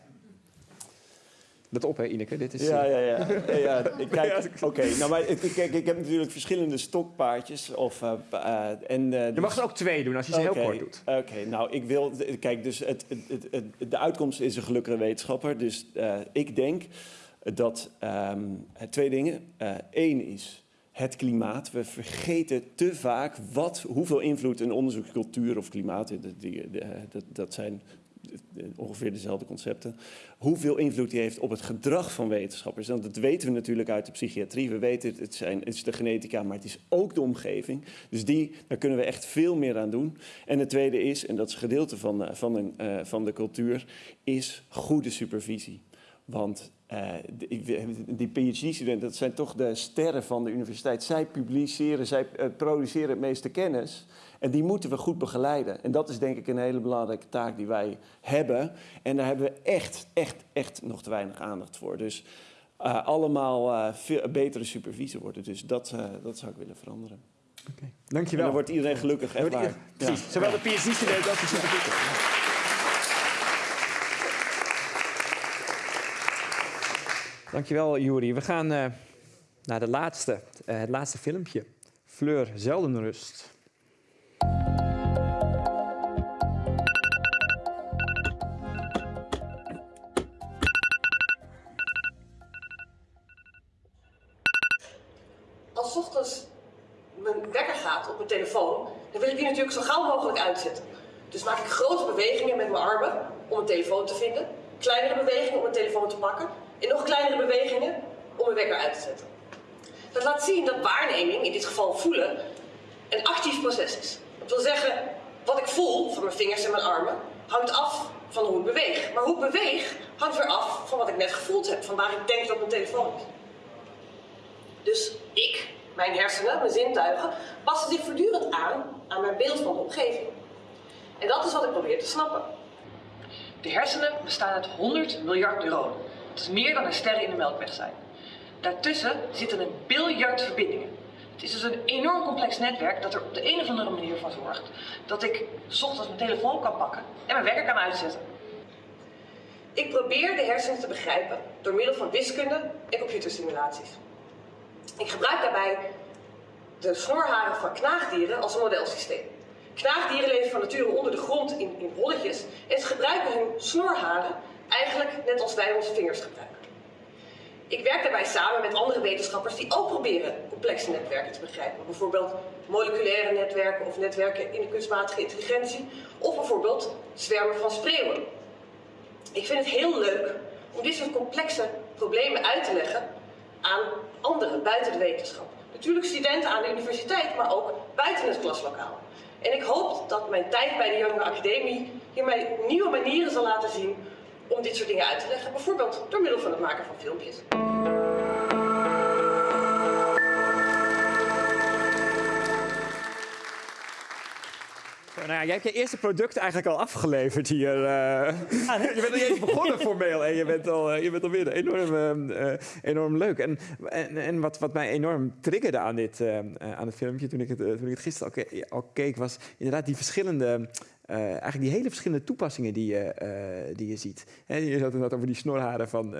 Let op, hè, Ineke. Dit is, ja, ja, ja. ja, kijk, oké. nou, maar ik, kijk, ik heb natuurlijk verschillende stokpaardjes. Of, uh, uh, en, uh, je mag er ook twee doen als je ze heel kort doet. Oké, nou, ik wil... Kijk, dus het, het, het, de uitkomst is een gelukkige wetenschapper. Dus ik denk dat um, twee dingen. Eén is het klimaat. We vergeten te vaak wat, hoeveel invloed een onderzoekscultuur of klimaat... Die, die, dat, dat zijn ongeveer dezelfde concepten. Hoeveel invloed die heeft op het gedrag van wetenschappers. Want dat weten we natuurlijk uit de psychiatrie. We weten het, zijn, het is de genetica, maar het is ook de omgeving. Dus die, daar kunnen we echt veel meer aan doen. En het tweede is, en dat is gedeelte van, eh, van, een, uh, van de cultuur, is goede supervisie. Want uh, die, PhD-studenten, dat zijn toch de sterren van de universiteit. Zij publiceren, zij uh, produceren het meeste kennis. En die moeten we goed begeleiden. En dat is denk ik een hele belangrijke taak die wij hebben. En daar hebben we echt, echt, echt nog te weinig aandacht voor. Dus uh, allemaal uh, veel betere supervisie worden. Dus dat, dat zou ik willen veranderen. Oké, okay. dankjewel. En dan wordt iedereen gelukkig, echt waar. Precies, ja. zowel de PhD-studenten als de supervisor. Dankjewel, Juri. We gaan naar de laatste, het laatste filmpje. Fleur Zeldenrust. Geval voelen, een actief proces is. Dat wil zeggen, wat ik voel van mijn vingers en mijn armen hangt af van hoe ik beweeg. Maar hoe ik beweeg hangt weer af van wat ik net gevoeld heb, van waar ik denk dat mijn telefoon is. Dus ik, mijn hersenen, mijn zintuigen, passen zich voortdurend aan aan mijn beeld van de omgeving. En dat is wat ik probeer te snappen. De hersenen bestaan uit 100 miljard neuronen. Dat is meer dan er sterren in de melkweg zijn. Daartussen zitten een biljard verbindingen. Het is dus een enorm complex netwerk dat er op de een of andere manier voor zorgt dat ik ochtends mijn telefoon kan pakken en mijn wekker kan uitzetten. Ik probeer de hersenen te begrijpen door middel van wiskunde en computersimulaties. Ik gebruik daarbij de snorharen van knaagdieren als een modelsysteem. Knaagdieren leven van nature onder de grond in, in rolletjes en ze gebruiken hun snorharen eigenlijk net als wij onze vingers gebruiken. Ik werk daarbij samen met andere wetenschappers die ook proberen complexe netwerken te begrijpen. Bijvoorbeeld moleculaire netwerken of netwerken in de kunstmatige intelligentie. Of bijvoorbeeld zwermen van spreeuwen. Ik vind het heel leuk om dit soort complexe problemen uit te leggen aan anderen buiten de wetenschap. Natuurlijk studenten aan de universiteit, maar ook buiten het klaslokaal. En ik hoop dat mijn tijd bij de Jonge Academie hier mij nieuwe manieren zal laten zien om dit soort dingen uit te leggen. Bijvoorbeeld door middel van het maken van filmpjes. Nou jij hebt je eerste product eigenlijk al afgeleverd hier. Uh, je bent niet eens begonnen formeel en je bent al, uh, je bent alweer enorm, uh, enorm leuk. En, en, en, wat, wat mij enorm triggerde aan, dit, aan het filmpje toen ik het, toen ik het gisteren al, ke al keek, was inderdaad die verschillende eigenlijk die hele verschillende toepassingen die je, die je ziet. He, je had het over die snorharen van,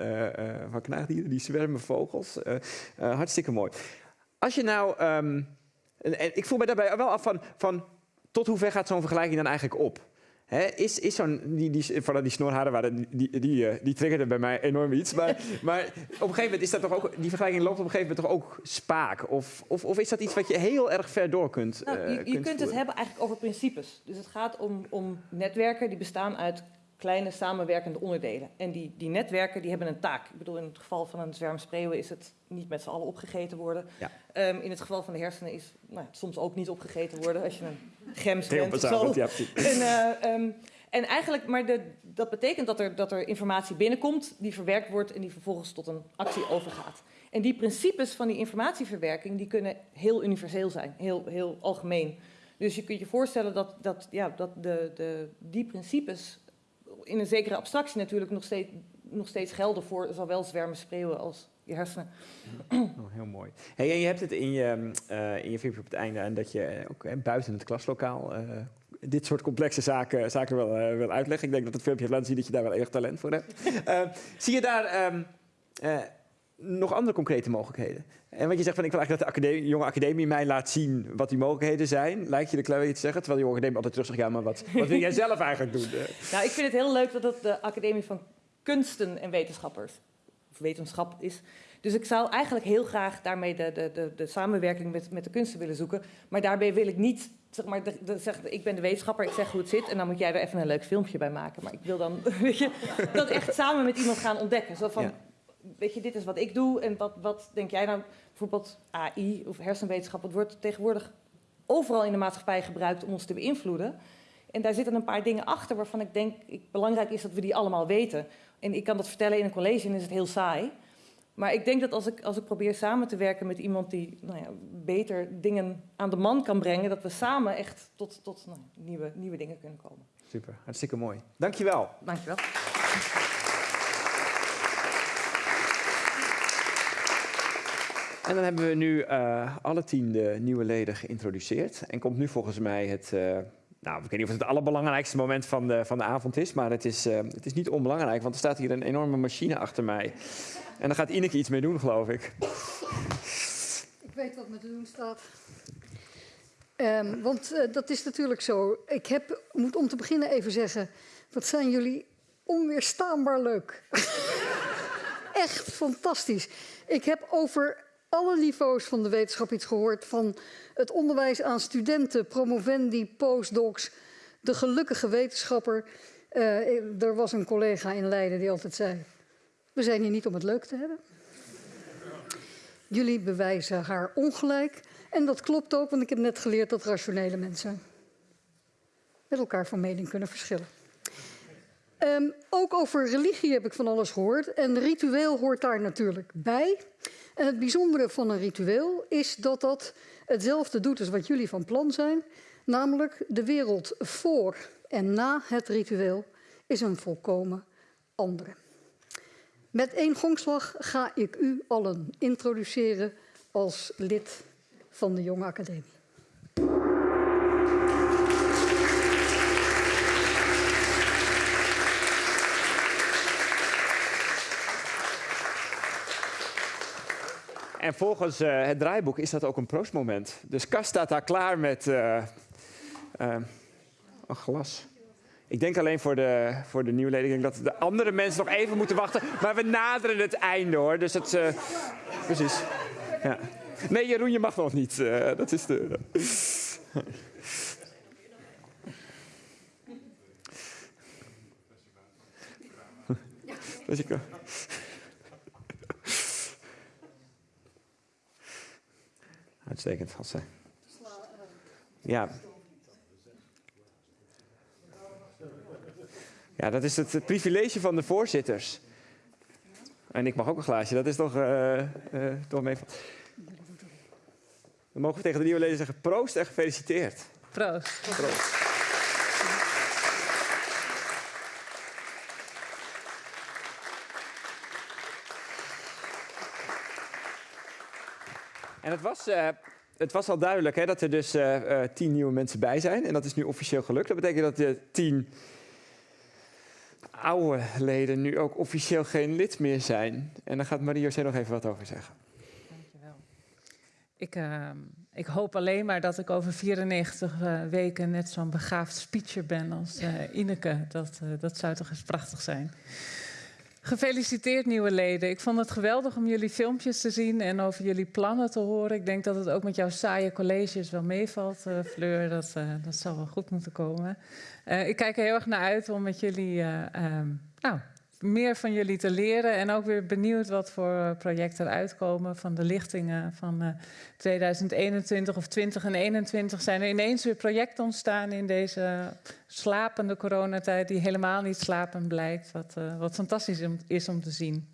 van knaagdieren, die zwermen vogels. hartstikke mooi. Als je nou... Um, en, en, ik voel me daarbij wel af van, van tot hoever gaat zo'n vergelijking dan eigenlijk op? is, is zo'n, die, die, vooral die snorharen, waren, die, die, die, uh, die triggerden bij mij enorm iets. Maar, maar op een gegeven moment is dat toch ook, die vergelijking loopt op een gegeven moment toch ook spaak? Of, of, of is dat iets wat je heel erg ver door kunt nou, Je, uh, je kunt, het hebben eigenlijk over principes. Dus het gaat om, om netwerken die bestaan uit kleine samenwerkende onderdelen. En die, die netwerken die hebben een taak. Ik bedoel, in het geval van een zwerm spreeuwen is het niet met z'n allen opgegeten worden. Ja. Um, in het geval van de hersenen is nou, soms ook niet opgegeten worden als je een gems Heel bent zo. Ja, en, uh, um, en eigenlijk, maar de, dat betekent dat er, dat er informatie binnenkomt die verwerkt wordt en die vervolgens tot een actie overgaat. En die principes van die informatieverwerking die kunnen heel universeel zijn, heel, heel algemeen. Dus je kunt je voorstellen dat, dat, ja, dat de, de, die principes in een zekere abstractie natuurlijk nog steeds, nog steeds gelden voor zowel zwermen, spreeuwen als je hersenen. Oh, heel mooi. Hey, en je hebt het in je, uh, in je filmpje op het einde en dat je ook uh, buiten het klaslokaal uh, dit soort complexe zaken, zaken wil, wil uitleggen. Ik denk dat het filmpje laat zien dat je daar wel erg talent voor hebt. zie je daar um, nog andere concrete mogelijkheden? En wat je zegt van ik wil eigenlijk dat de academie, jonge academie mij laat zien wat die mogelijkheden zijn. Lijkt je de kleur te zeggen? Terwijl de jonge academie altijd terug zegt, ja, maar wat, wat wil jij zelf eigenlijk doen? Nou, ik vind het heel leuk dat het de Academie van Kunsten en Wetenschappers, of wetenschap is. Dus ik zou eigenlijk heel graag daarmee de, de, de, de samenwerking met, met de kunsten willen zoeken. Maar daarbij wil ik niet, zeg maar, de, de, zeg, ik ben de wetenschapper, ik zeg hoe het zit. En dan moet jij er even een leuk filmpje bij maken. Maar ik wil dan, weet je, dat echt samen met iemand gaan ontdekken. Zo van, ja weet je, dit is wat ik doe en wat, wat denk jij nou, bijvoorbeeld AI of hersenwetenschap, het wordt tegenwoordig overal in de maatschappij gebruikt om ons te beïnvloeden. En daar zitten een paar dingen achter waarvan ik denk ik, belangrijk is dat we die allemaal weten. En ik kan dat vertellen in een college en is het heel saai. Maar ik denk dat als ik, als ik probeer samen te werken met iemand die nou ja, beter dingen aan de man kan brengen, dat we samen echt tot, tot nou, nieuwe, nieuwe dingen kunnen komen. Super, hartstikke mooi. Dankjewel. Dankjewel. En dan hebben we nu uh, alle tien de nieuwe leden geïntroduceerd. En komt nu volgens mij het, uh, nou, ik weet niet of het het allerbelangrijkste moment van de, van de avond is, maar het is, uh, het is niet onbelangrijk, want er staat hier een enorme machine achter mij. En daar gaat Ineke iets mee doen, geloof ik. Ik weet wat me te doen staat. Um, want dat is natuurlijk zo. Ik heb, moet om te beginnen even zeggen, wat zijn jullie onweerstaanbaar leuk. Echt fantastisch. Ik heb over alle niveaus van de wetenschap iets gehoord. Van het onderwijs aan studenten, promovendi, postdocs, de gelukkige wetenschapper. Uh, er was een collega in Leiden die altijd zei: We zijn hier niet om het leuk te hebben. Jullie bewijzen haar ongelijk. En dat klopt ook, want ik heb net geleerd dat rationele mensen met elkaar van mening kunnen verschillen. Um, ook over religie heb ik van alles gehoord. En ritueel hoort daar natuurlijk bij. Het bijzondere van een ritueel is dat dat hetzelfde doet als wat jullie van plan zijn. Namelijk de wereld voor en na het ritueel is een volkomen andere. Met één gongslag ga ik u allen introduceren als lid van de Jonge Academie. En volgens uh, het draaiboek is dat ook een proostmoment. Dus Kas staat daar klaar met uh, een glas. Ik denk alleen voor de, voor de nieuwleden. Ik denk dat de andere mensen nog even moeten wachten. Maar we naderen het einde hoor. Dus het. Uh, precies. Ja. Nee, Jeroen, je mag nog niet. Uh, dat is de. Jessica. Uitstekend, Hasse. Ja. Ja, dat is het privilege van de voorzitters. En ik mag ook een glaasje, dat is toch, uh, uh, toch mee. Dan mogen we tegen de nieuwe leden zeggen proost en gefeliciteerd. Proost. proost. En het was, uh, het was al duidelijk hè, dat er dus uh, uh, tien nieuwe mensen bij zijn. En dat is nu officieel gelukt. Dat betekent dat de tien oude leden nu ook officieel geen lid meer zijn. En daar gaat Marie-José nog even wat over zeggen. Dankjewel. Ik, ik hoop alleen maar dat ik over 94 weken net zo'n begaafd speecher ben als Ineke. Dat, dat zou toch eens prachtig zijn. Gefeliciteerd nieuwe leden. Ik vond het geweldig om jullie filmpjes te zien en over jullie plannen te horen. Ik denk dat het ook met jouw saaie colleges wel meevalt, uh, Fleur. Dat, uh, dat zal wel goed moeten komen. Uh, ik kijk er heel erg naar uit om met jullie um, nou, meer van jullie te leren. En ook weer benieuwd wat voor projecten eruit komen van de lichtingen van 2021 of 2021. Zijn er ineens weer projecten ontstaan in deze slapende coronatijd, die helemaal niet slapend blijkt. Wat, uh, wat fantastisch is om te zien.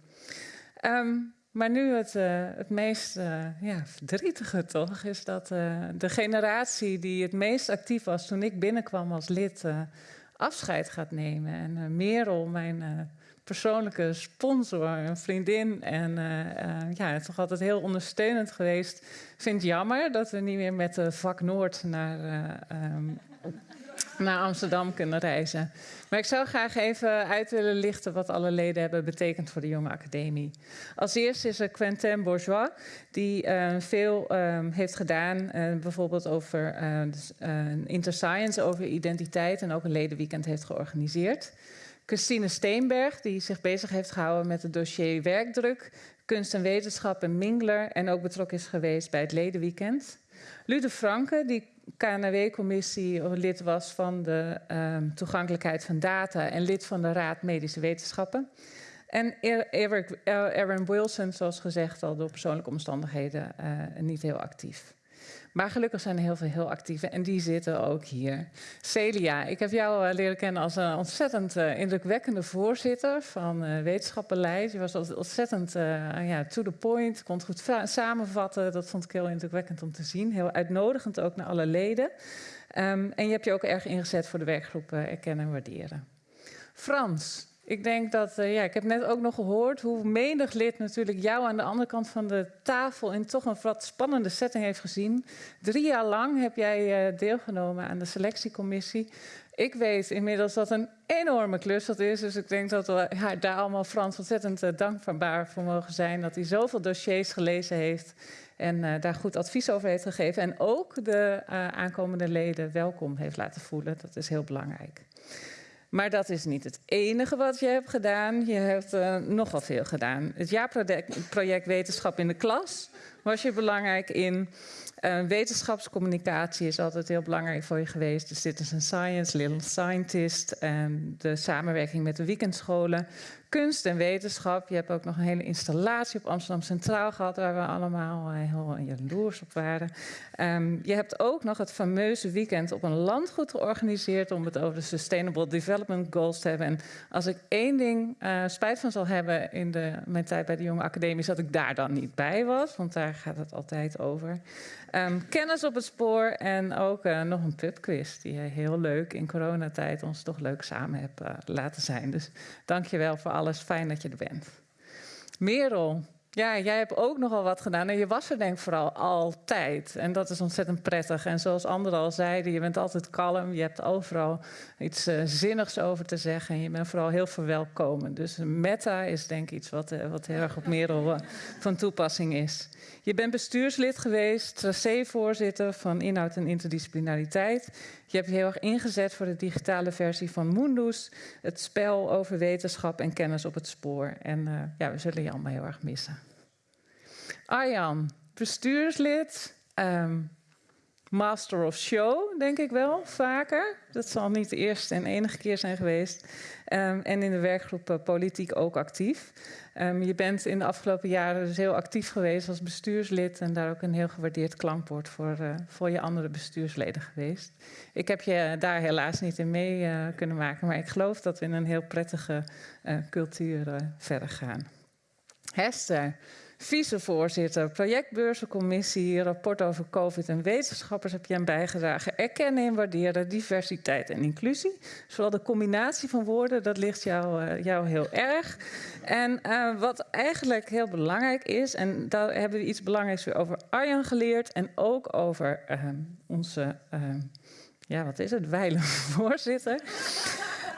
Um, maar nu het, het meest ja, verdrietige toch, is dat de generatie die het meest actief was toen ik binnenkwam als lid, afscheid gaat nemen. En Merel, mijn persoonlijke sponsor, een vriendin en ja, toch altijd heel ondersteunend geweest, vindt jammer dat we niet meer met de vak Noord naar um, naar Amsterdam kunnen reizen. Maar ik zou graag even uit willen lichten wat alle leden hebben betekend voor de Jonge Academie. Als eerste is er Quentin Bourgeois, die veel uh, heeft gedaan, bijvoorbeeld over dus, Interscience, over identiteit en ook een ledenweekend heeft georganiseerd. Christine Steenberg, die zich bezig heeft gehouden met het dossier werkdruk, kunst en wetenschap en Mingler en ook betrokken is geweest bij het ledenweekend. Lude Franke, die KNW-commissie lid was van de um, toegankelijkheid van data en lid van de Raad Medische Wetenschappen. En Eric, Aaron Wilson, zoals gezegd, al door persoonlijke omstandigheden uh, niet heel actief. Maar gelukkig zijn er heel veel heel actieve en die zitten ook hier. Celia, ik heb jou uh, leren kennen als een ontzettend uh, indrukwekkende voorzitter van uh. Je was ontzettend ja, to the point, kon het goed samenvatten. Dat vond ik heel indrukwekkend om te zien. Heel uitnodigend ook naar alle leden. Um, en je hebt je ook erg ingezet voor de werkgroep Erkennen en Waarderen. Frans, ik denk dat, uh, ja, ik heb net ook nog gehoord hoe menig lid natuurlijk jou aan de andere kant van de tafel in toch een wat spannende setting heeft gezien. Drie jaar lang heb jij uh, deelgenomen aan de selectiecommissie. Ik weet inmiddels dat een enorme klus dat is. Dus ik denk dat we daar allemaal Frans ontzettend uh, dankbaar voor mogen zijn. Dat hij zoveel dossiers gelezen heeft en daar goed advies over heeft gegeven. En ook de aankomende leden welkom heeft laten voelen. Dat is heel belangrijk. Maar dat is niet het enige wat je hebt gedaan. Je hebt uh, nogal veel gedaan. Het jaarproject Wetenschap in de Klas was je belangrijk in. Uh, wetenschapscommunicatie is altijd heel belangrijk voor je geweest. De Citizen Science, Little Scientist en de samenwerking met de weekendscholen kunst en wetenschap. Je hebt ook nog een hele installatie op Amsterdam Centraal gehad, waar we allemaal eh, heel jaloers op waren. Um, je hebt ook nog het fameuze weekend op een landgoed georganiseerd om het over de Sustainable Development Goals te hebben. En als ik één ding uh, spijt van zal hebben in de, mijn tijd bij de Jonge Academie, is dat ik daar dan niet bij was, want daar gaat het altijd over. Um, kennis op het spoor en ook uh, nog een pubquiz die je heel leuk in coronatijd ons toch leuk samen hebt laten zijn. Dus dank je wel voor alles. Fijn dat je er bent. Merel, Ja, jij hebt ook nogal wat gedaan. En je was er denk ik vooral altijd. En dat is ontzettend prettig. En zoals anderen al zeiden, je bent altijd kalm. Je hebt overal iets uh, zinnigs over te zeggen. En je bent vooral heel verwelkomend. Dus meta is denk ik iets wat, uh, wat heel erg op Merel uh, van toepassing is. Je bent bestuurslid geweest, tracé-voorzitter van inhoud en interdisciplinariteit. Je hebt je heel erg ingezet voor de digitale versie van Mundus. Het spel over wetenschap en kennis op het spoor. En uh, ja, we zullen je allemaal heel erg missen. Arjan, bestuurslid. Um, Master of Show, denk ik wel, vaker. Dat zal niet de eerste en enige keer zijn geweest. Um, en in de werkgroep uh, Politiek ook actief. Um, je bent in de afgelopen jaren dus heel actief geweest als bestuurslid... en daar ook een heel gewaardeerd klankwoord voor, uh, voor je andere bestuursleden geweest. Ik heb je daar helaas niet in mee uh, kunnen maken... maar ik geloof dat we in een heel prettige cultuur verder gaan. Hester, vicevoorzitter, projectbeurzencommissie, rapport over COVID en wetenschappers heb je aan bijgedragen. Erkennen en waarderen diversiteit en inclusie. Zowel de combinatie van woorden, dat ligt jou, uh, jou heel erg. En uh, wat eigenlijk heel belangrijk is, en daar hebben we iets belangrijks weer over Arjan geleerd en ook over uh, onze, ja wat is het, wijle voorzitter.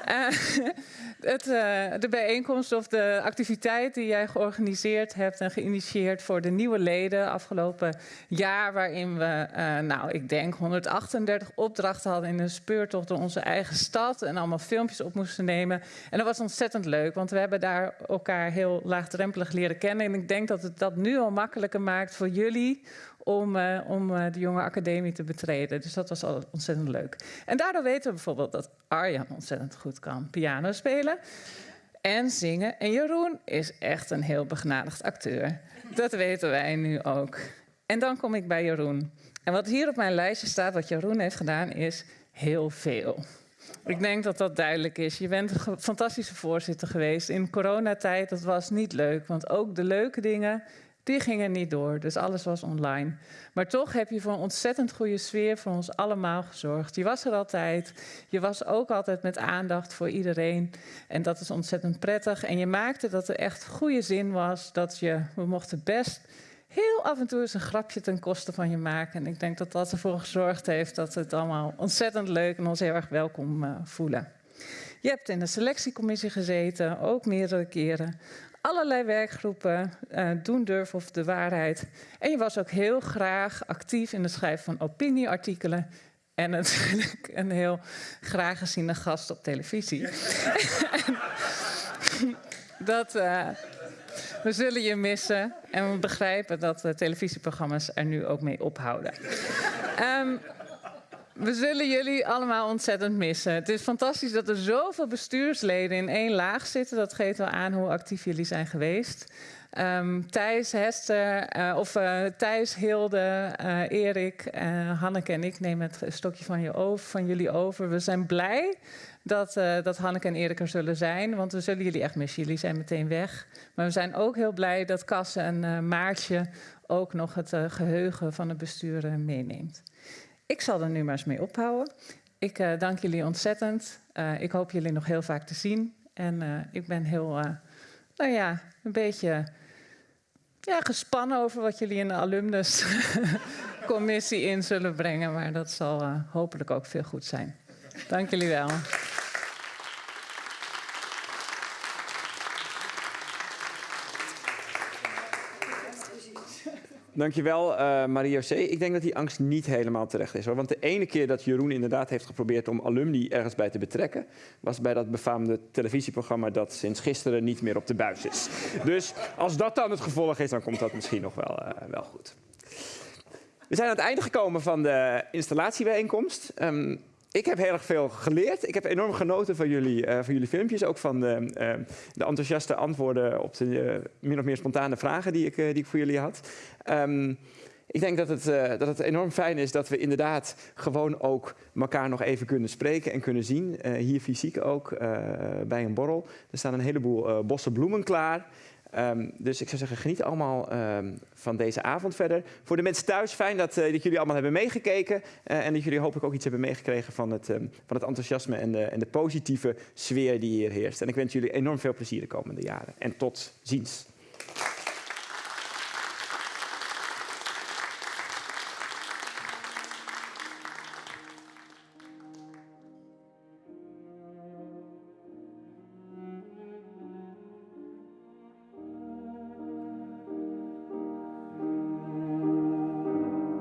Uh, het, uh, de bijeenkomst of de activiteit die jij georganiseerd hebt en geïnitieerd voor de nieuwe leden afgelopen jaar, waarin we, uh, nou, ik denk 138 opdrachten hadden in een speurtocht door onze eigen stad en allemaal filmpjes op moesten nemen. En dat was ontzettend leuk, want we hebben daar elkaar heel laagdrempelig leren kennen. En ik denk dat het dat nu al makkelijker maakt voor jullie om, uh, om uh, de jonge academie te betreden. Dus dat was al ontzettend leuk. En daardoor weten we bijvoorbeeld dat Arjan ontzettend goed kan piano spelen en zingen. En Jeroen is echt een heel begnadigd acteur. Dat weten wij nu ook. En dan kom ik bij Jeroen. En wat hier op mijn lijstje staat, wat Jeroen heeft gedaan, is heel veel. Ik denk dat dat duidelijk is. Je bent een fantastische voorzitter geweest. In coronatijd, dat was niet leuk. Want ook de leuke dingen, die gingen niet door, dus alles was online. Maar toch heb je voor een ontzettend goede sfeer voor ons allemaal gezorgd. Je was er altijd. Je was ook altijd met aandacht voor iedereen. En dat is ontzettend prettig. En je maakte dat er echt goede zin was. Dat je, we mochten best heel af en toe eens een grapje ten koste van je maken. En ik denk dat dat ervoor gezorgd heeft dat we het allemaal ontzettend leuk en ons heel erg welkom uh, voelen. Je hebt in de selectiecommissie gezeten, ook meerdere keren allerlei werkgroepen, uh, doen durf of de waarheid. En je was ook heel graag actief in het schrijven van opinieartikelen. En natuurlijk een heel graag geziene gast op televisie. dat, uh, we zullen je missen. En we begrijpen dat de televisieprogramma's er nu ook mee ophouden. Um, we zullen jullie allemaal ontzettend missen. Het is fantastisch dat er zoveel bestuursleden in één laag zitten. Dat geeft wel aan hoe actief jullie zijn geweest. Um, Thijs, Hester, uh, of uh, Thijs, Hilde, uh, Erik, Hanneke en ik nemen het stokje van, je over, van jullie over. We zijn blij dat, dat Hanneke en Erik er zullen zijn, want we zullen jullie echt missen. Jullie zijn meteen weg. Maar we zijn ook heel blij dat Kasse en Maartje ook nog het geheugen van het bestuur meeneemt. Ik zal er nu maar eens mee ophouden. Ik uh, dank jullie ontzettend. Uh, ik hoop jullie nog heel vaak te zien. En uh, ik ben heel, nou ja, een beetje ja, gespannen over wat jullie in de alumnuscommissie in zullen brengen. Maar dat zal hopelijk ook veel goed zijn. Dank jullie wel. Dankjewel, uh, Maria C. Ik denk dat die angst niet helemaal terecht is. Hoor. Want de ene keer dat Jeroen inderdaad heeft geprobeerd om alumni ergens bij te betrekken... was bij dat befaamde televisieprogramma dat sinds gisteren niet meer op de buis is. Dus als dat dan het gevolg is, dan komt dat misschien nog wel, uh, wel goed. We zijn aan het einde gekomen van de installatiebijeenkomst. Um, ik heb heel erg veel geleerd. Ik heb enorm genoten van jullie, uh, van jullie filmpjes. Ook van de, uh, de enthousiaste antwoorden op de min of meer spontane vragen die ik, die ik voor jullie had. Um, ik denk dat het, dat het enorm fijn is dat we inderdaad gewoon ook elkaar nog even kunnen spreken en kunnen zien. hier fysiek ook, bij een borrel. Er staan een heleboel bossen bloemen klaar. Um, dus ik zou zeggen, geniet allemaal um, van deze avond verder. Voor de mensen thuis, fijn dat, uh, dat jullie allemaal hebben meegekeken. Uh, en dat jullie hopelijk ook iets hebben meegekregen van het, um, van het enthousiasme en de, en de positieve sfeer die hier heerst. En ik wens jullie enorm veel plezier de komende jaren. En tot ziens.